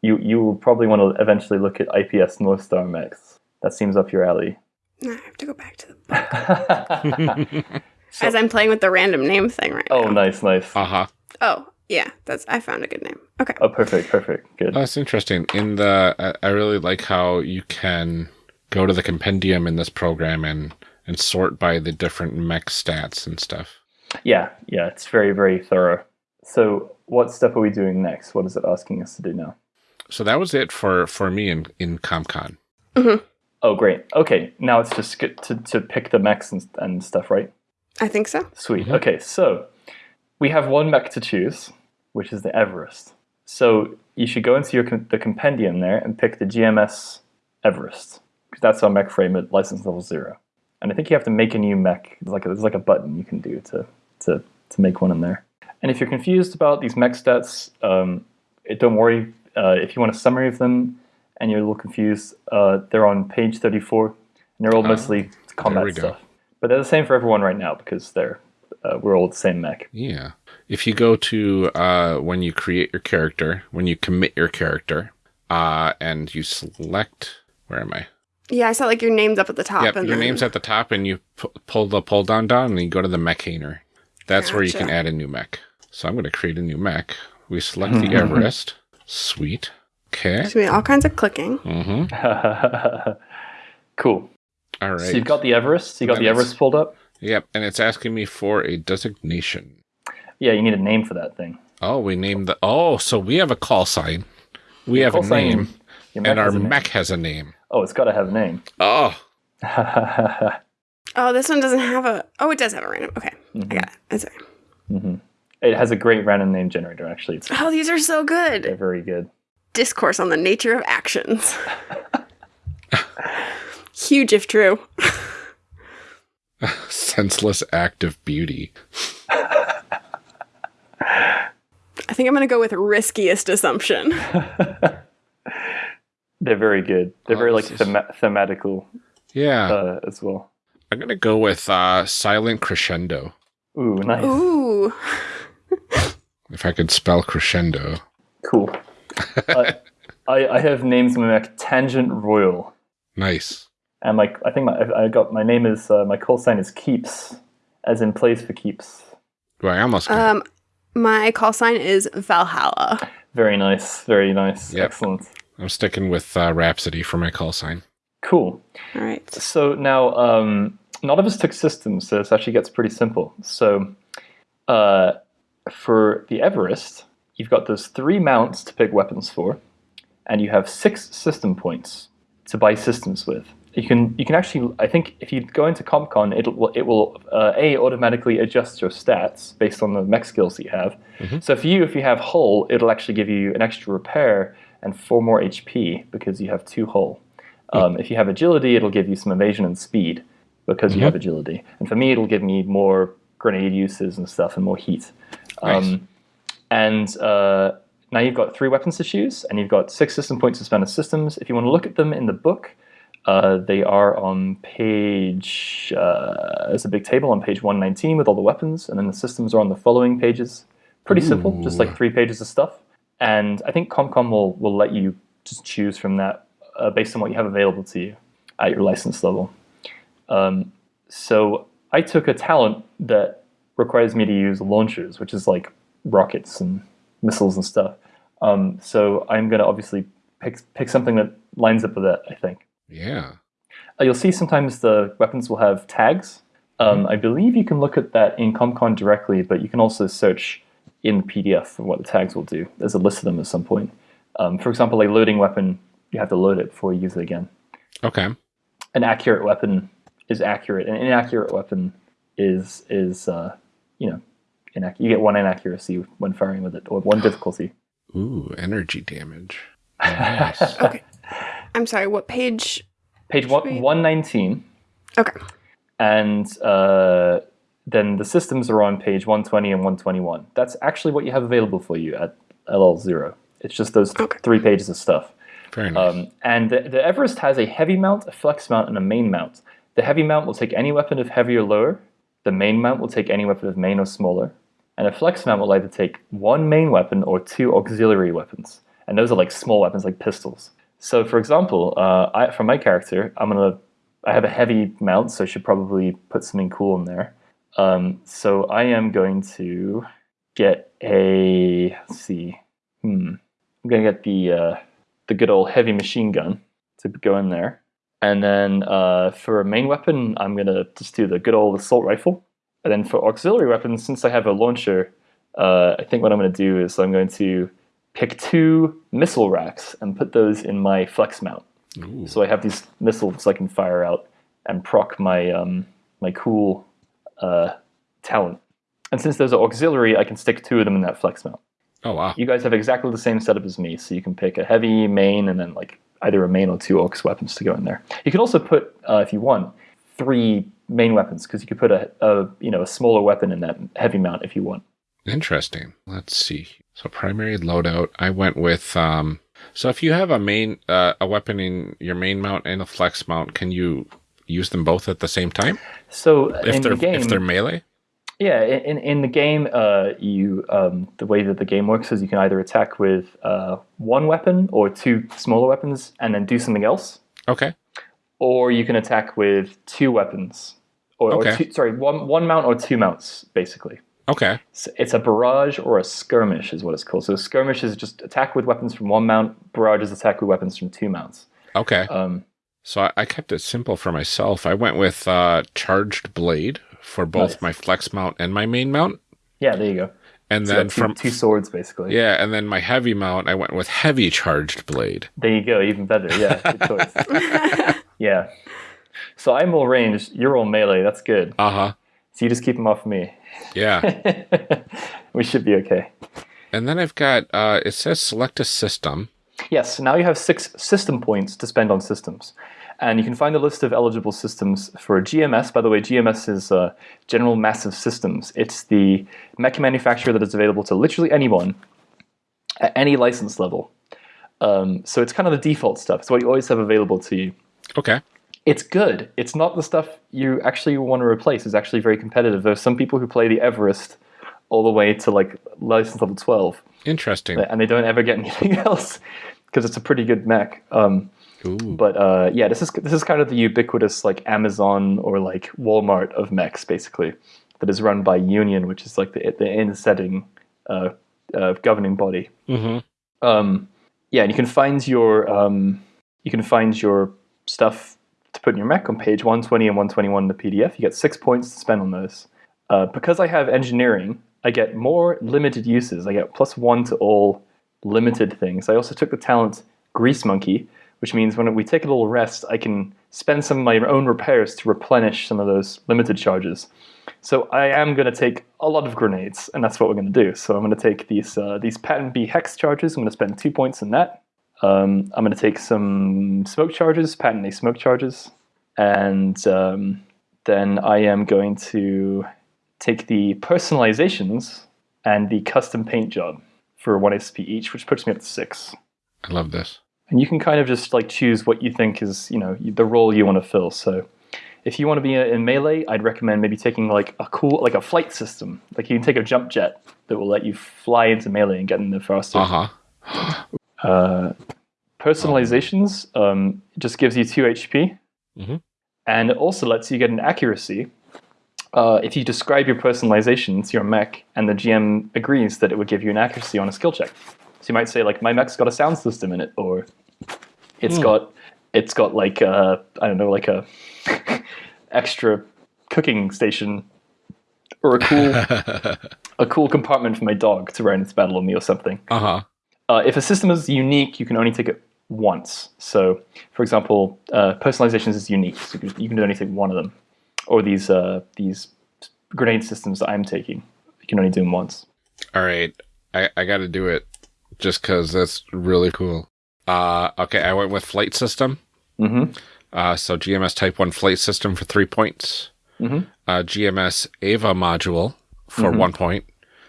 You you will probably want to eventually look at IPS North Star mechs. That seems up your alley. No, I have to go back to the as I'm playing with the random name thing right oh, now. Oh, nice, nice. Uh huh. Oh, yeah, that's I found a good name. Okay. Oh, perfect, perfect. Good. That's interesting. In the, I- I really like how you can go to the compendium in this program and and sort by the different mech stats and stuff. Yeah, yeah, it's very, very thorough. So, what step are we doing next? What is it asking us to do now? So that was it for for me in in CompCon. Oh, great. Okay, now it's just good to, to pick the mechs and, and stuff, right? I think so. Sweet. Okay, so we have one mech to choose, which is the Everest. So you should go into your com- the compendium there and pick the GMS Everest because that's our mech frame at license level zero. And I think you have to make a new mech. There's like a, there's like a button you can do to to to make one in there. And if you're confused about these mech stats, um, it, don't worry. Uh, if you want a summary of them and you're a little confused, uh, they're on page 34, and they're all Ah, mostly combat we go. stuff. But they're the same for everyone right now because they're uh, we're all the same mech. Yeah. If you go to uh, when you create your character, when you commit your character, uh, and you select, where am I? Yeah, I saw like your name's up at the top. Yep, and your then- name's at the top, and you pu- pull the pull down down, and you go to the mechaner. That's where you can add a new mech. So I'm going to create a new mech. We select the Everest. Sweet. Okay. There's gonna be all kinds of clicking. Mm-hmm. cool. All right. So you've got the Everest. You got the Everest pulled up. Yep, and it's asking me for a designation. Yeah, you need a name for that thing. Oh, we named the. Oh, so we have a call sign. We have a name, and our has name. mech has a name. Oh, it's got to have a name. Oh, Oh, this one doesn't have a. Oh, it does have a random. Okay, Mm-hmm. I got it. I'm sorry. it has a great random name generator. Actually, it's Oh, these are so they're good. very good. Discourse on the nature of actions. Huge if true. senseless act of beauty. I think I'm gonna go with riskiest assumption. They're very good. They're Oh, very like this thema- thematical Yeah, uh, as well. I'm gonna go with uh, silent crescendo. Ooh, nice. Ooh. If I could spell crescendo. Cool. I, I I have names in my mech Tangent Royal, Nice. And my I think my I got my name is uh, my call sign is Keeps, as in plays for keeps. Well, I almost got Um, my call sign is Valhalla. Very nice. Very nice. Yep. Excellent. I'm sticking with uh, Rhapsody for my call sign. Cool. All right. So now, um, none of us took systems, so this actually gets pretty simple. So uh, for the Everest, you've got those three mounts to pick weapons for, and you have six system points to buy systems with. You can you can actually I think if you go into CompCon, it will it will uh, a automatically adjust your stats based on the mech skills that you have. Mm-hmm. So for you, if you have hull, it'll actually give you an extra repair and four more HP because you have two hull. Um, if you have agility, it'll give you some evasion and speed because mm-hmm. you have agility. And for me, it'll give me more grenade uses and stuff and more heat. Nice. Um, and uh, now you've got three weapons to choose, and you've got six system points to spend on systems. If you want to look at them in the book, uh, they are on page. Uh, there's a big table on page 119 with all the weapons, and then the systems are on the following pages. Pretty Ooh. simple, just like three pages of stuff. And I think CompCon will will let you just choose from that uh, based on what you have available to you at your license level. Um, so I took a talent that requires me to use launchers, which is like rockets and missiles and stuff. Um, so I'm going to obviously pick pick something that lines up with that. I think. Yeah. Uh, you'll see sometimes the weapons will have tags. Um, mm-hmm. I believe you can look at that in CompCon directly, but you can also search in the PDF for what the tags will do. There's a list of them at some point. Um, for example, a loading weapon, you have to load it before you use it again. Okay. An accurate weapon is accurate. An inaccurate weapon is is uh, you know inac- you get one inaccuracy when firing with it or one difficulty. Ooh, energy damage. Nice. okay. I'm sorry. What page? Page one one nineteen. Okay. And uh, then the systems are on page 120 and 121. That's actually what you have available for you at LL0. It's just those okay. three pages of stuff. Very nice. Um, and the, the Everest has a heavy mount, a flex mount, and a main mount. The heavy mount will take any weapon of heavy or lower. The main mount will take any weapon of main or smaller. And a flex mount will either take one main weapon or two auxiliary weapons. And those are like small weapons like pistols. So for example, uh, I, for my character, I'm gonna I have a heavy mount, so I should probably put something cool in there. Um, so I am going to get a let's see, hmm, I'm gonna get the uh, the good old heavy machine gun to go in there. And then uh, for a main weapon, I'm going to just do the good old assault rifle. And then for auxiliary weapons, since I have a launcher, uh, I think what I'm going to do is I'm going to pick two missile racks and put those in my flex mount. Ooh. So I have these missiles I can fire out and proc my um, my cool uh, talent. And since those are auxiliary, I can stick two of them in that flex mount. Oh wow! You guys have exactly the same setup as me, so you can pick a heavy main and then like either a main or two aux weapons to go in there. You can also put, uh, if you want, three main weapons because you could put a, a, you know a smaller weapon in that heavy mount if you want. Interesting. Let's see. So primary loadout. I went with. Um, so if you have a main uh, a weapon in your main mount and a flex mount, can you use them both at the same time? So if they're the game, if they're melee. Yeah, in, in the game, uh, you um, the way that the game works is you can either attack with uh, one weapon or two smaller weapons and then do something else. Okay. Or you can attack with two weapons, or, okay. or two, sorry, one one mount or two mounts, basically. Okay. So it's a barrage or a skirmish, is what it's called. So skirmish is just attack with weapons from one mount. Barrage is attack with weapons from two mounts. Okay. Um, so I, I kept it simple for myself. I went with uh, charged blade for both nice. my flex mount and my main mount. Yeah, there you go. And so then two, from two swords basically. Yeah, and then my heavy mount, I went with heavy charged blade. There you go, even better. Yeah, good choice. yeah. So I'm all ranged. You're all melee. That's good. Uh huh. So you just keep them off me. Yeah. we should be okay. And then I've got. Uh, it says select a system. Yes. Now you have six system points to spend on systems. And you can find a list of eligible systems for GMS. By the way, GMS is uh, General Massive Systems. It's the mech manufacturer that is available to literally anyone at any license level. Um, so it's kind of the default stuff. It's what you always have available to you. Okay. It's good. It's not the stuff you actually want to replace. It's actually very competitive. There's some people who play the Everest all the way to like license level 12. Interesting. And they don't ever get anything else because it's a pretty good mech. Um, Ooh. But uh, yeah, this is this is kind of the ubiquitous like Amazon or like Walmart of mechs, basically, that is run by Union, which is like the the in setting uh, uh, governing body. Mm-hmm. Um, yeah, and you can find your um, you can find your stuff to put in your Mac on page 120 and 121 in the PDF. You get six points to spend on those. Uh, because I have engineering, I get more limited uses. I get plus one to all limited things. I also took the talent Grease Monkey, which means when we take a little rest, I can spend some of my own repairs to replenish some of those limited charges. So I am going to take a lot of grenades, and that's what we're going to do. So I'm going to take these uh, these Pattern-B hex charges. I'm going to spend two points in that. Um, I'm going to take some smoke charges, Pattern-A smoke charges, and um, then I am going to take the personalizations and the custom paint job for one SP each, which puts me up to six. I love this. And you can kind of just like choose what you think is, you know, the role you want to fill. So if you want to be in melee, I'd recommend maybe taking like a cool, like a flight system. Like you can take a jump jet that will let you fly into melee and get in there faster. Uh-huh. Uh, personalizations um, just gives you 2 HP. Mhm. And it also lets you get an accuracy uh, if you describe your personalization to your mech and the GM agrees that it would give you an accuracy on a skill check. So you might say like my mech's got a sound system in it, or it's Hmm. got it's got like a, I don't know like a extra cooking station or a cool a cool compartment for my dog to ride into battle on me or something. uh-huh. Uh, if a system is unique, you can only take it once. So, for example, uh, personalizations is unique, so you can, you can only take one of them. Or these uh, these grenade systems that I'm taking, you can only do them once. All right. I, I got to do it just because that's really cool. Uh, okay, I went with flight system. Mm-hmm. Uh, so GMS Type 1 flight system for three points. Mhm. Uh, GMS EVA module for Mhm. one point.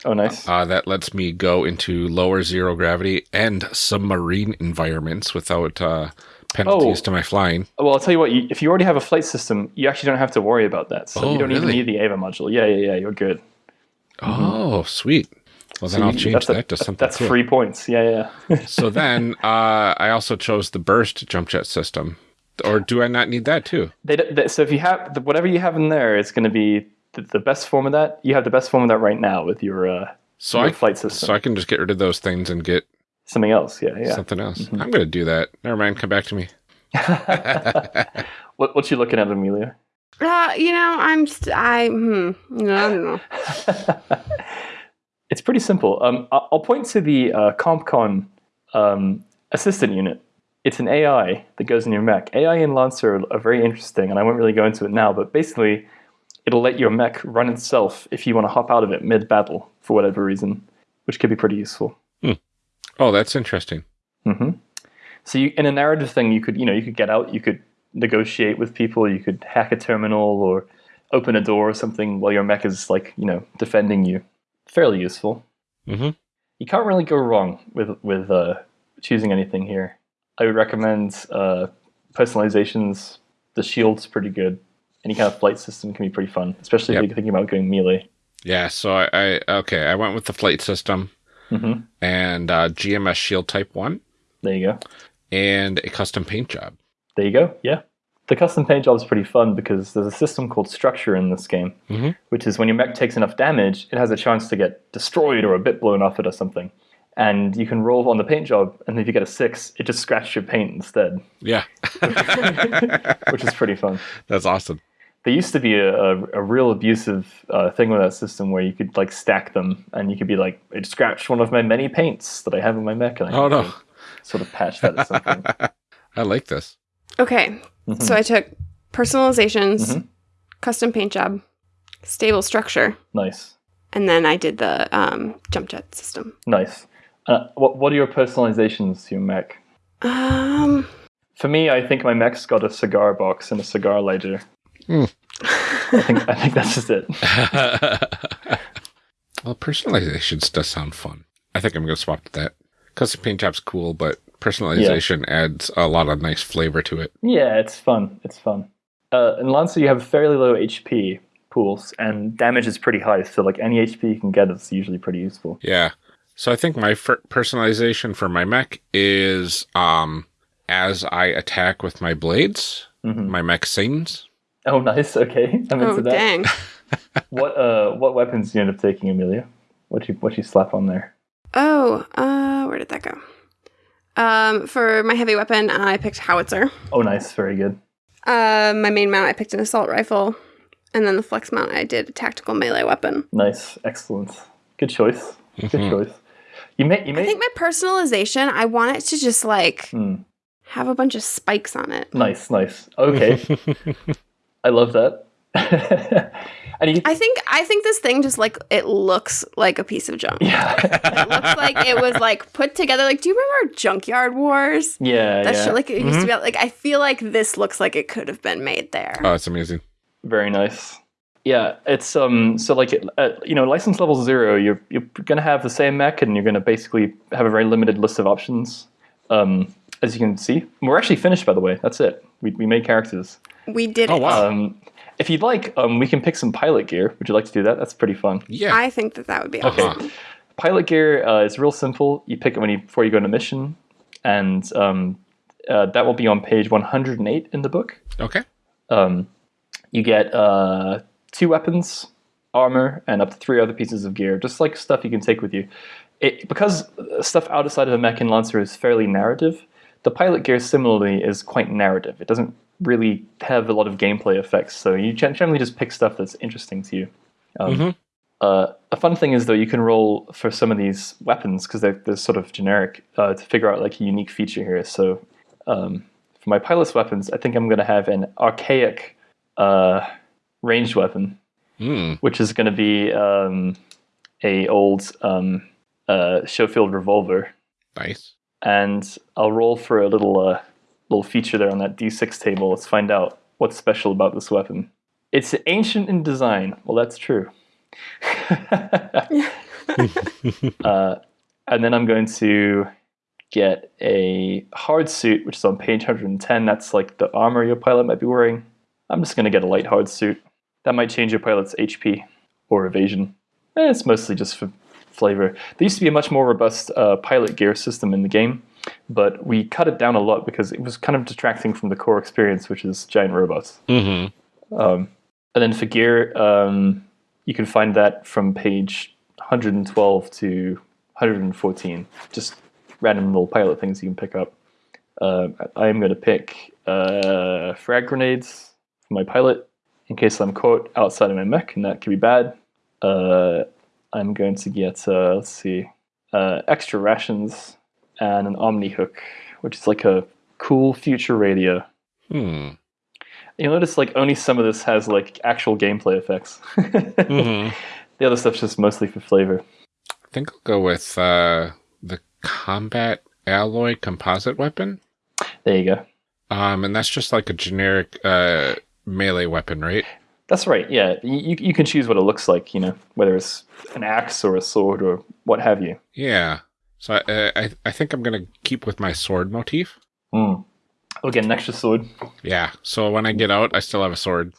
Oh, nice. Uh, that lets me go into lower zero gravity and submarine environments without uh, penalties Oh. to my flying. well, I'll tell you what. You, if you already have a flight system, you actually don't have to worry about that. So Oh, you don't even need the EVA module. Yeah, yeah, yeah. You're good. Oh, sweet. Well, then So I'll change that's a- that to something That's cool. free points. Yeah, yeah. so then uh, I also chose the burst jump jet system. Or do I not need that too? They, they, so if you have whatever you have in there, it's going to be the, the best form of that. You have the best form of that right now with your uh, So your I flight system. so I can just get rid of those things and get Something else. Yeah, yeah. something else. Mm-hmm. I'm going to do that. Never mind. Come back to me. What, what you looking at, Amelia? Uh, you know, I'm st- I hmm, no, I don't know. it's pretty simple. Um, I- I'll point to the uh, CompCon um, assistant unit. It's an AI that goes in your mech. AI in Lancer are, are very interesting, and I won't really go into it now, but basically, it'll let your mech run itself if you want to hop out of it mid battle for whatever reason, which could be pretty useful. Oh, that's interesting. hmm So you, in a narrative thing, you could you know you could get out, you could negotiate with people, you could hack a terminal or open a door or something while your mech is like you know defending you. Fairly useful. hmm You can't really go wrong with with uh, choosing anything here. I would recommend uh, personalizations. The shield's pretty good. Any kind of flight system can be pretty fun, especially Yep. if you're thinking about going melee. Yeah. So I, I okay. I went with the flight system hmm and uh, GMS Shield Type One There you go. and a custom paint job. There you go. Yeah. The custom paint job is pretty fun because there's a system called structure in this game, Mhm. which is when your mech takes enough damage, it has a chance to get destroyed or a bit blown off it or something. And you can roll on the paint job, and if you get a six, it just scratches your paint instead, Yeah. which is pretty fun. That's awesome. There used to be a, a, a real abusive uh, thing with that system where you could like stack them, and you could be like, it scratched one of my many paints that I have in my mech, and I Oh had no. sort of patch that or something. I like this. Okay, Mhm. so I took personalizations, Mhm. custom paint job, stable structure, nice, and then I did the um, jump jet system. nice. Uh, what what are your personalizations to your mech? Um, For me, I think my mech's got a cigar box and a cigar lighter. Hmm. I think I think that's just it. well, personalizations does sound fun. I think I'm going to swap to that. Custom paint job's cool, but personalization adds a lot of nice flavor to it. Yeah, it's fun. It's fun. Uh, in Lancer, you have fairly low HP pools, and damage is pretty high. So, like any HP you can get is usually pretty useful. Yeah. So I think my personalization for my mech is um as I attack with my blades, Mhm. my mech sings. Oh, nice. Okay, I'm into oh that. dang! What uh, what weapons do you end up taking, Amelia? What you what you slap on there? Oh, uh, where did that go? Um, for my heavy weapon, I picked howitzer. Oh, nice. Very good. Uh, my main mount, I picked an assault rifle. And then the flex mount, I did a tactical melee weapon. Nice. Excellent. Good choice. Good mm-hmm. choice. You may, you may. I think my personalization, I want it to just like mm. have a bunch of spikes on it. Nice, nice. Okay. I love that. and you, I think I think this thing just like it looks like a piece of junk. Yeah. it looks like it was like put together. Like, do you remember Junkyard Wars? Yeah, that yeah. Show, like it mm-hmm. used to be. Mm-hmm. Like, I feel like this looks like it could have been made there. Oh, it's amazing. Very nice. Yeah, it's um. So like, uh, you know, license level zero, you're you're gonna have the same mech, and you're gonna basically have a very limited list of options. Um, as you can see, we're actually finished. By the way, that's it. We we made characters. We did oh, it. Wow. Um, if you'd like, um, we can pick some pilot gear. Would you like to do that? That's pretty fun. Yeah. I think that that would be awesome. Okay. Pilot gear uh, is real simple. You pick it when you before you go on a mission, and um, uh, that will be on page 108 in the book. Okay. Um, you get uh, two weapons, armor, and up to three other pieces of gear, just like stuff you can take with you. It, because stuff outside of a mech and lancer is fairly narrative, the pilot gear similarly is quite narrative. It doesn't really have a lot of gameplay effects. So you generally just pick stuff that's interesting to you. Um, mm-hmm. uh, a fun thing is though you can roll for some of these weapons because they're, they're, sort of generic uh, to figure out like a unique feature here. So um, for my pilot's weapons, I think I'm going to have an archaic uh, ranged weapon, mm. which is going to be um, a old um, uh, Schofield revolver. Nice. And I'll roll for a little uh, little feature there on that D6 table. Let's find out what's special about this weapon. It's ancient in design. Well, that's true. uh, and then I'm going to get a hard suit, which is on page 110. That's like the armor your pilot might be wearing. I'm just going to get a light hard suit. That might change your pilot's HP or evasion. Eh, it's mostly just for flavor. There used to be a much more robust uh, pilot gear system in the game but we cut it down a lot because it was kind of detracting from the core experience, which is giant robots. Mm-hmm. Um, and then for gear, um, you can find that from page 112 to 114. Just random little pilot things you can pick up. Uh, I am going to pick uh, frag grenades for my pilot in case I'm caught outside of my mech, and that could be bad. Uh, I'm going to get, uh, let's see, uh, extra rations and an Omnihook, which is like a cool future radio. Hmm. You'll notice like only some of this has like actual gameplay effects. mm-hmm. The other stuff's just mostly for flavor. I think I'll go with uh, the combat alloy composite weapon. There you go. Um, and that's just like a generic uh, melee weapon, right? That's right. Yeah, you you can choose what it looks like. You know, whether it's an axe or a sword or what have you. Yeah. So I, I, I think I'm gonna keep with my sword motif. Mm. Oh, get an extra sword. Yeah. So when I get out, I still have a sword.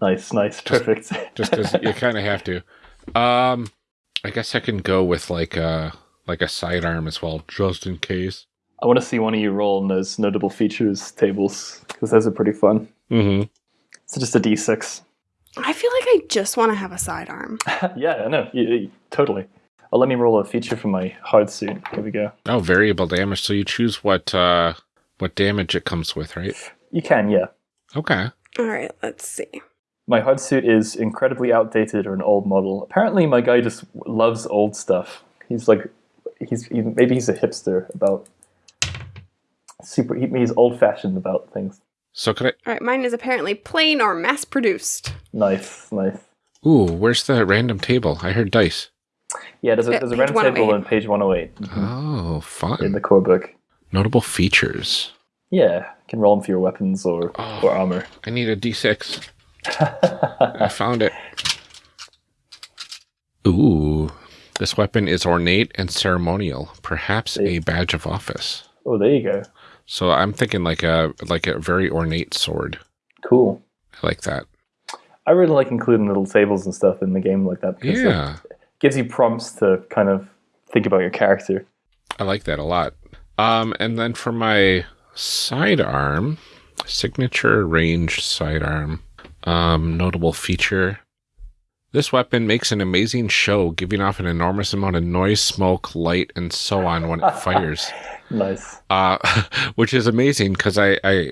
Nice, nice, perfect. Just because you kind of have to. Um, I guess I can go with like a like a sidearm as well, just in case. I want to see one of you roll on those notable features tables because those are pretty fun. Mm-hmm. So just a d6. I feel like I just want to have a sidearm. yeah, I know. You, you, totally. Oh, let me roll a feature for my hard suit. Here we go. Oh, variable damage. So you choose what uh, what damage it comes with, right? You can, yeah. Okay. All right, let's see. My hard suit is incredibly outdated or an old model. Apparently, my guy just loves old stuff. He's like, he's he, maybe he's a hipster about super. He, he's old fashioned about things. So could I? All right, mine is apparently plain or mass produced. Nice, nice. Ooh, where's the random table? I heard dice. Yeah, there's a, there's a random table on page 108. Mm-hmm. Oh, fun. In the core book. Notable features. Yeah, you can roll them for your weapons or, oh, or armor. I need a d6. I found it. Ooh, this weapon is ornate and ceremonial, perhaps a badge of office. Oh, there you go. So I'm thinking like a like a very ornate sword. Cool. I like that. I really like including little tables and stuff in the game like that. Because Yeah gives you prompts to kind of think about your character. I like that a lot. Um, and then for my sidearm, signature ranged sidearm, um, notable feature. This weapon makes an amazing show, giving off an enormous amount of noise, smoke, light, and so on when it fires. nice. Uh, which is amazing because I, I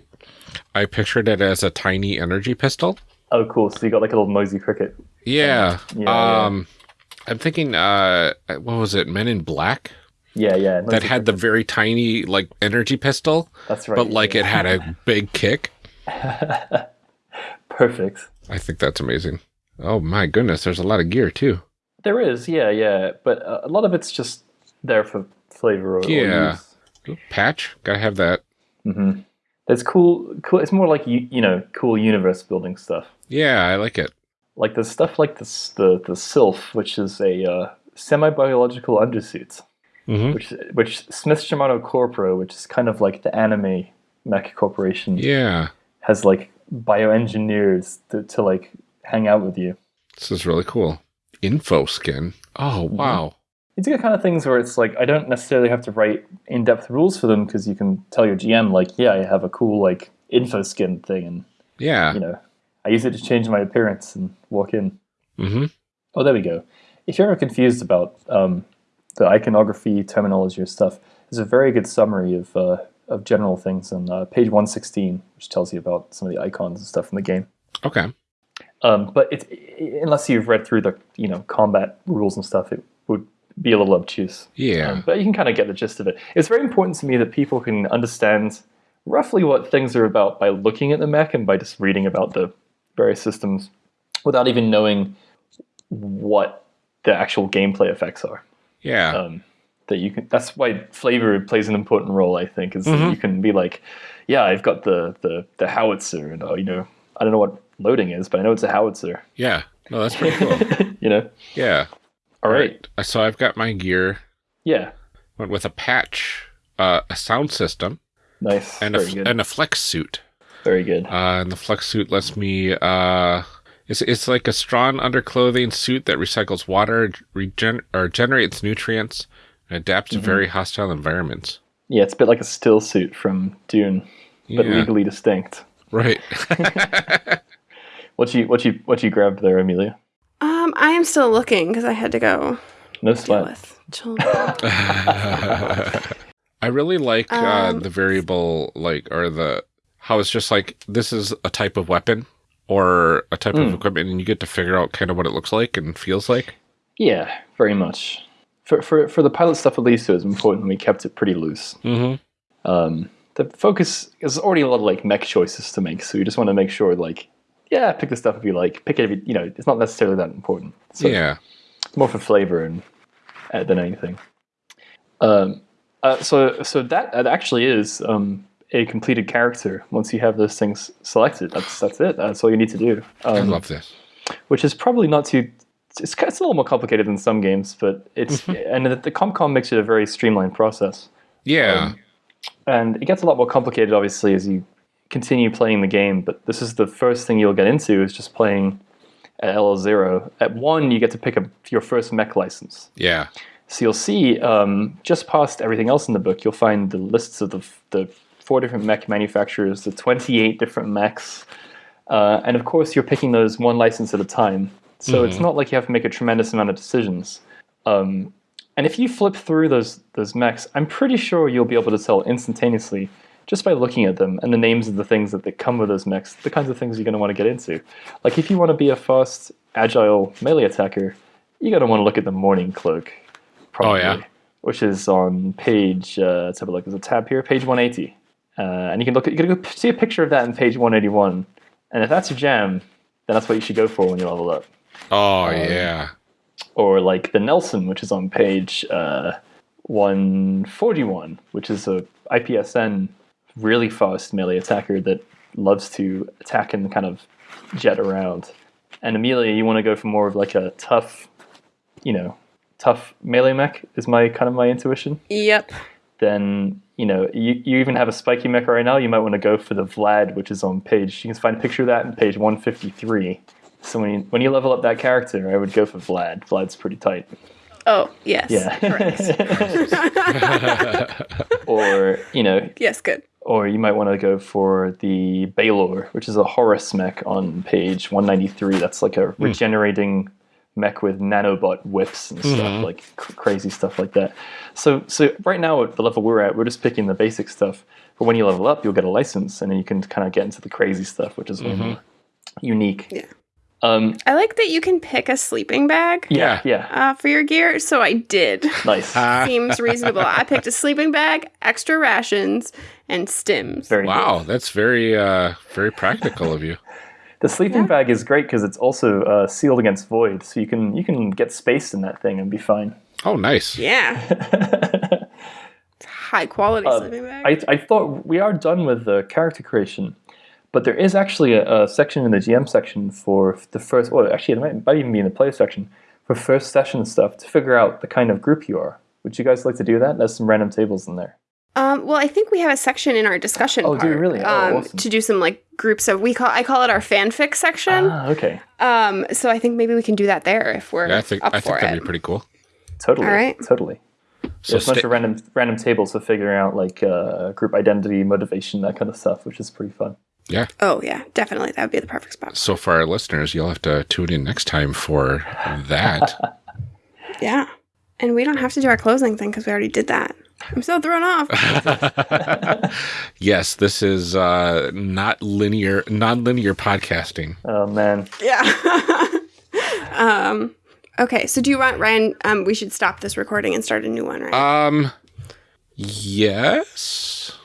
I pictured it as a tiny energy pistol. Oh, cool. So you got like a little noisy cricket. Yeah. yeah um, yeah. I'm thinking, uh, what was it? Men in Black. Yeah, yeah. That had cricket. the very tiny like energy pistol. That's right. But like yeah. it had a big kick. Perfect. I think that's amazing. Oh my goodness, there's a lot of gear too. There is, yeah, yeah, but a lot of it's just there for flavor. Or, yeah, or patch, gotta have that. Mm-hmm. It's cool. Cool. It's more like you, you know, cool universe building stuff. Yeah, I like it. Like the stuff like this, the the Sylph, which is a uh, semi biological undersuit, mm-hmm. which which Smith Shimano Corpro, which is kind of like the anime mech corporation. Yeah, has like bioengineers to, to like hang out with you. This is really cool. Info skin. Oh mm-hmm. wow. It's the kind of things where it's like I don't necessarily have to write in-depth rules for them because you can tell your GM like, yeah, I have a cool like info skin thing, and yeah, you know, I use it to change my appearance and walk in. Mm-hmm. Oh, there we go. If you're ever confused about um, the iconography, terminology, or stuff, there's a very good summary of uh, of general things on uh, page 116, which tells you about some of the icons and stuff in the game. Okay. Um, but it's unless you've read through the you know combat rules and stuff, it would be a little obtuse. Yeah. Um, but you can kind of get the gist of it. It's very important to me that people can understand roughly what things are about by looking at the mech and by just reading about the various systems without even knowing what the actual gameplay effects are. Yeah. Um, that you can. That's why flavor plays an important role. I think is mm-hmm. you can be like, yeah, I've got the the the howitzer, and uh, you know, I don't know what loading is, but I know it's a howitzer. Yeah. No, that's pretty cool. you know. Yeah. All right. right. So I've got my gear. Yeah. Went with a patch, uh, a sound system. Nice. And Very a good. and a flex suit. Very good. Uh, and the flex suit lets me. Uh, it's it's like a strong underclothing suit that recycles water, regen or generates nutrients, and adapts mm-hmm. to very hostile environments. Yeah, it's a bit like a still suit from Dune, but yeah. legally distinct. Right. what you what you what you grabbed there, Amelia? Um, I am still looking because I had to go. No sweat. I really like uh, um, uh, the variable, like, or the how it's just like this is a type of weapon or a type mm. of hmm. equipment, and you get to figure out kind of what it looks like and feels like. Yeah, very much. For for for the pilot stuff, at least, it was important. We kept it pretty loose. Mm-hmm. Um, the focus is already a lot of like mech choices to make, so you just want to make sure, like, yeah, pick the stuff if you like. Pick it, if you know, it's not necessarily that important. So yeah, it's more for flavor and uh, than anything. Um, uh, so so that that actually is um, a completed character. Once you have those things selected, that's that's it. That's all you need to do. Um, I love this. Which is probably not too. It's, it's a little more complicated than some games, but it's mm-hmm. and the, the CompCon makes it a very streamlined process. Yeah, um, and it gets a lot more complicated, obviously, as you continue playing the game. But this is the first thing you'll get into is just playing at LL0. At one, you get to pick up your first mech license. Yeah. So you'll see um, just past everything else in the book, you'll find the lists of the, the four different mech manufacturers, the 28 different mechs. Uh, and of course, you're picking those one license at a time. So mm-hmm. it's not like you have to make a tremendous amount of decisions. Um, and if you flip through those those mechs, I'm pretty sure you'll be able to tell instantaneously just by looking at them and the names of the things that they come with those mechs, the kinds of things you're going to want to get into. Like if you want to be a fast, agile melee attacker, you're going to want to look at the Mourning Cloak. Probably, oh yeah. Which is on page. Uh, let's have a look. There's a tab here, page 180, uh, and you can look. At, you can go see a picture of that in page 181. And if that's your jam, then that's what you should go for when you level up. Oh um, yeah or like the Nelson, which is on page uh, 141, which is a IPSN really fast melee attacker that loves to attack and kind of jet around. And Amelia, you want to go for more of like a tough, you know, tough melee mech is my kind of my intuition. Yep. Then you know you, you even have a spiky mech right now. You might want to go for the Vlad, which is on page. You can find a picture of that in page 153. So when you, when you level up that character, I would go for Vlad. Vlad's pretty tight. Oh yes. Yeah. or you know. Yes, good. Or you might want to go for the Balor, which is a Horus mech on page 193. That's like a hmm. regenerating mech with nanobot whips and stuff mm-hmm. like cr- crazy stuff like that. So so right now at the level we're at, we're just picking the basic stuff. But when you level up, you'll get a license, and then you can kind of get into the crazy stuff, which is mm-hmm. unique. Yeah. Um, I like that you can pick a sleeping bag. Yeah, yeah. Uh, for your gear, so I did. Nice. Seems reasonable. I picked a sleeping bag, extra rations, and stims. Very wow, good. that's very, uh, very practical of you. The sleeping yeah. bag is great because it's also uh, sealed against void, so you can you can get space in that thing and be fine. Oh, nice. Yeah. high quality uh, sleeping bag. I, I thought we are done with the character creation, but there is actually a, a section in the GM section for the first. Well, actually, it might, might even be in the player section for first session stuff to figure out the kind of group you are. Would you guys like to do that? There's some random tables in there. Um, well, I think we have a section in our discussion. Oh, part, do you really? Oh, um, awesome. To do some like groups of we call I call it our fanfic section. Ah, okay. Um, so I think maybe we can do that there if we're. Yeah, I think I think that'd be pretty cool. Totally. All right. Totally. So There's a bunch of random random tables for figuring out like uh, group identity, motivation, that kind of stuff, which is pretty fun. Yeah. Oh yeah, definitely. That would be the perfect spot. So for our listeners, you'll have to tune in next time for that. yeah, and we don't have to do our closing thing because we already did that. I'm so thrown off. yes, this is uh, not linear, non-linear podcasting. Oh man. Yeah. um. Okay, so do you want Ryan? Um, we should stop this recording and start a new one, right? Um. Yes.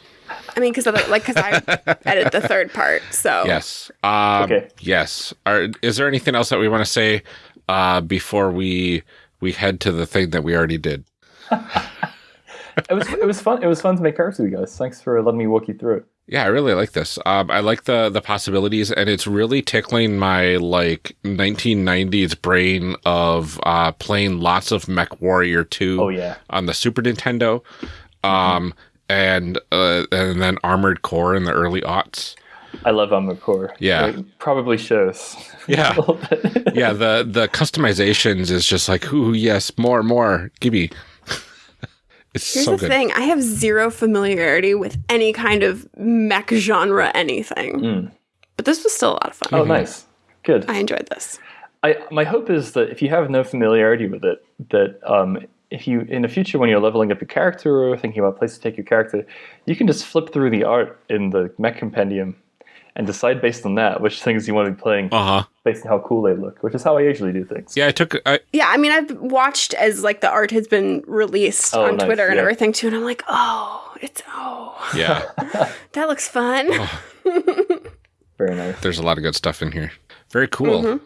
I mean, because like, because I edit the third part, so yes. Um, okay. Yes. Are, is there anything else that we want to say uh, before we we head to the thing that we already did? it was it was fun. It was fun to make characters with you guys. Thanks for letting me walk you through it. Yeah, I really like this. Um, I like the the possibilities, and it's really tickling my like 1990s brain of uh, playing lots of MechWarrior 2 oh, yeah. on the Super Nintendo, um, mm-hmm. And uh, and then Armored Core in the early aughts. I love Armored Core. Yeah, it probably shows. Yeah, yeah. The the customizations is just like, ooh, yes, more, more, give me. It's Here's so the good. thing: I have zero familiarity with any kind of mech genre, anything. Mm. But this was still a lot of fun. Oh, mm-hmm. nice, good. I enjoyed this. I my hope is that if you have no familiarity with it, that um, if you in the future when you're leveling up your character or thinking about places to take your character, you can just flip through the art in the mech compendium and decide based on that which things you want to be playing uh-huh. based on how cool they look, which is how I usually do things. Yeah, I took. I, yeah, I mean, I've watched as like the art has been released oh, on nice, Twitter and yeah. everything too, and I'm like, oh, it's oh, yeah, that looks fun. Oh. Very nice. There's a lot of good stuff in here. Very cool. Mm-hmm.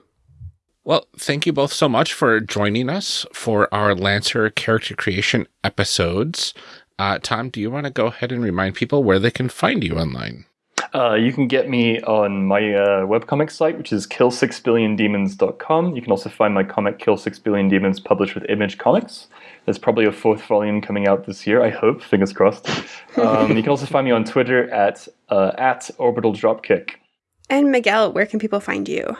Well, thank you both so much for joining us for our Lancer character creation episodes. Uh, Tom, do you want to go ahead and remind people where they can find you online? Uh, you can get me on my uh, webcomic site, which is kill6billiondemons.com. You can also find my comic Kill 6 Billion Demons published with Image Comics. There's probably a fourth volume coming out this year, I hope, fingers crossed. Um, you can also find me on Twitter at, uh, at Orbital Dropkick. And Miguel, where can people find you?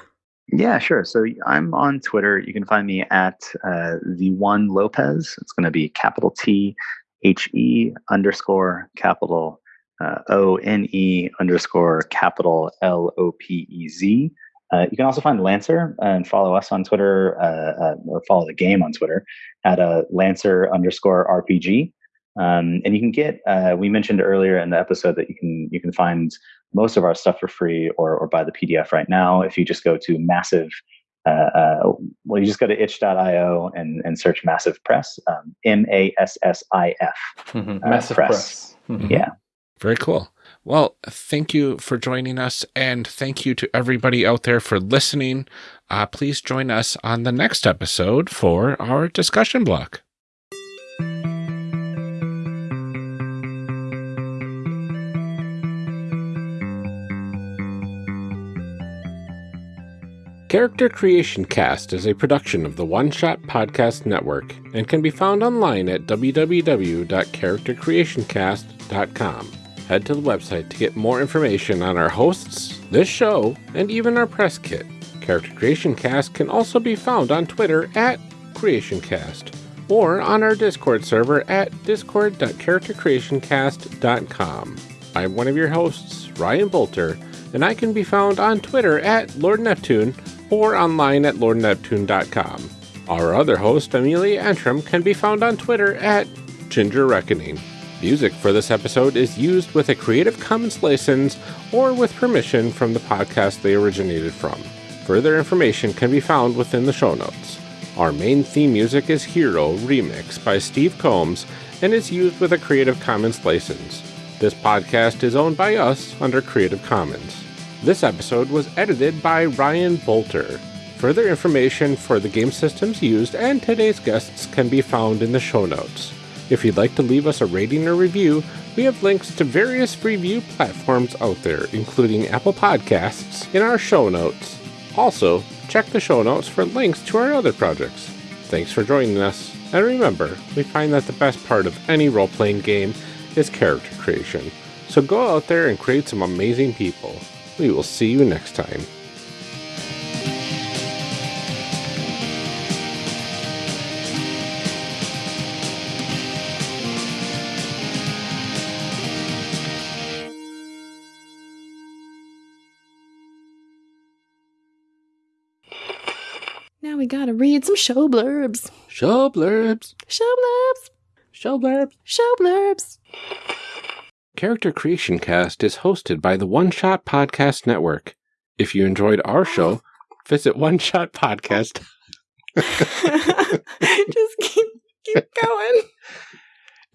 Yeah, sure. So I'm on Twitter. You can find me at uh, the one Lopez. It's going to be capital T H E underscore capital uh, O N E underscore capital L O P E Z. Uh, you can also find Lancer and follow us on Twitter uh, uh or follow the game on Twitter at uh, Lancer underscore RPG. Um, and you can get. Uh, we mentioned earlier in the episode that you can you can find most of our stuff for free or or buy the PDF right now if you just go to massif. well, you just go to itch.io and, and search Massif Press, um, M A S S I F. Mm-hmm. Massif Press. press. Mm-hmm. Yeah. Very cool. Well, thank you for joining us, and thank you to everybody out there for listening. Uh, please join us on the next episode for our discussion block. Character Creation Cast is a production of the One Shot Podcast Network and can be found online at www.charactercreationcast.com head to the website to get more information on our hosts, this show, and even our press kit. Character Creation Cast can also be found on Twitter at CreationCast or on our Discord server at discord.charactercreationcast.com. I'm one of your hosts, Ryan Boelter, and I can be found on Twitter at Lord Neptune or online at lordneptune.com. Our other host, Amelia Antrim, can be found on Twitter at Ginger Reckoning. Music for this episode is used with a Creative Commons license or with permission from the podcast they originated from. Further information can be found within the show notes. Our main theme music is Hero Remix by Steve Combs and is used with a Creative Commons license. This podcast is owned by us under Creative Commons. This episode was edited by Ryan Boelter. Further information for the game systems used and today's guests can be found in the show notes. If you'd like to leave us a rating or review, we have links to various review platforms out there, including Apple Podcasts, in our show notes. Also, check the show notes for links to our other projects. Thanks for joining us, and remember, we find that the best part of any role playing game is character creation. So go out there and create some amazing people. We will see you next time. Now we gotta read some show blurbs. Show blurbs. Show blurbs. Show blurbs. Show blurbs. Character Creation Cast is hosted by the One Shot Podcast Network. If you enjoyed our show, visit One Shot Podcast. Just keep keep going.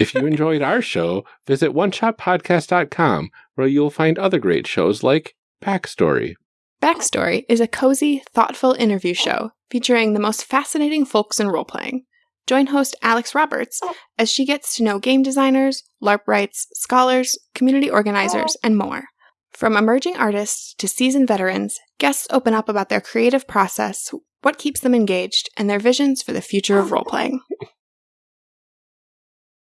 If you enjoyed our show, visit oneshotpodcast.com where you'll find other great shows like Backstory. Backstory is a cozy, thoughtful interview show featuring the most fascinating folks in role playing. Join host Alex Roberts oh. as she gets to know game designers, LARPwrights, scholars, community organizers, oh. and more. From emerging artists to seasoned veterans, guests open up about their creative process, what keeps them engaged, and their visions for the future of oh. role playing.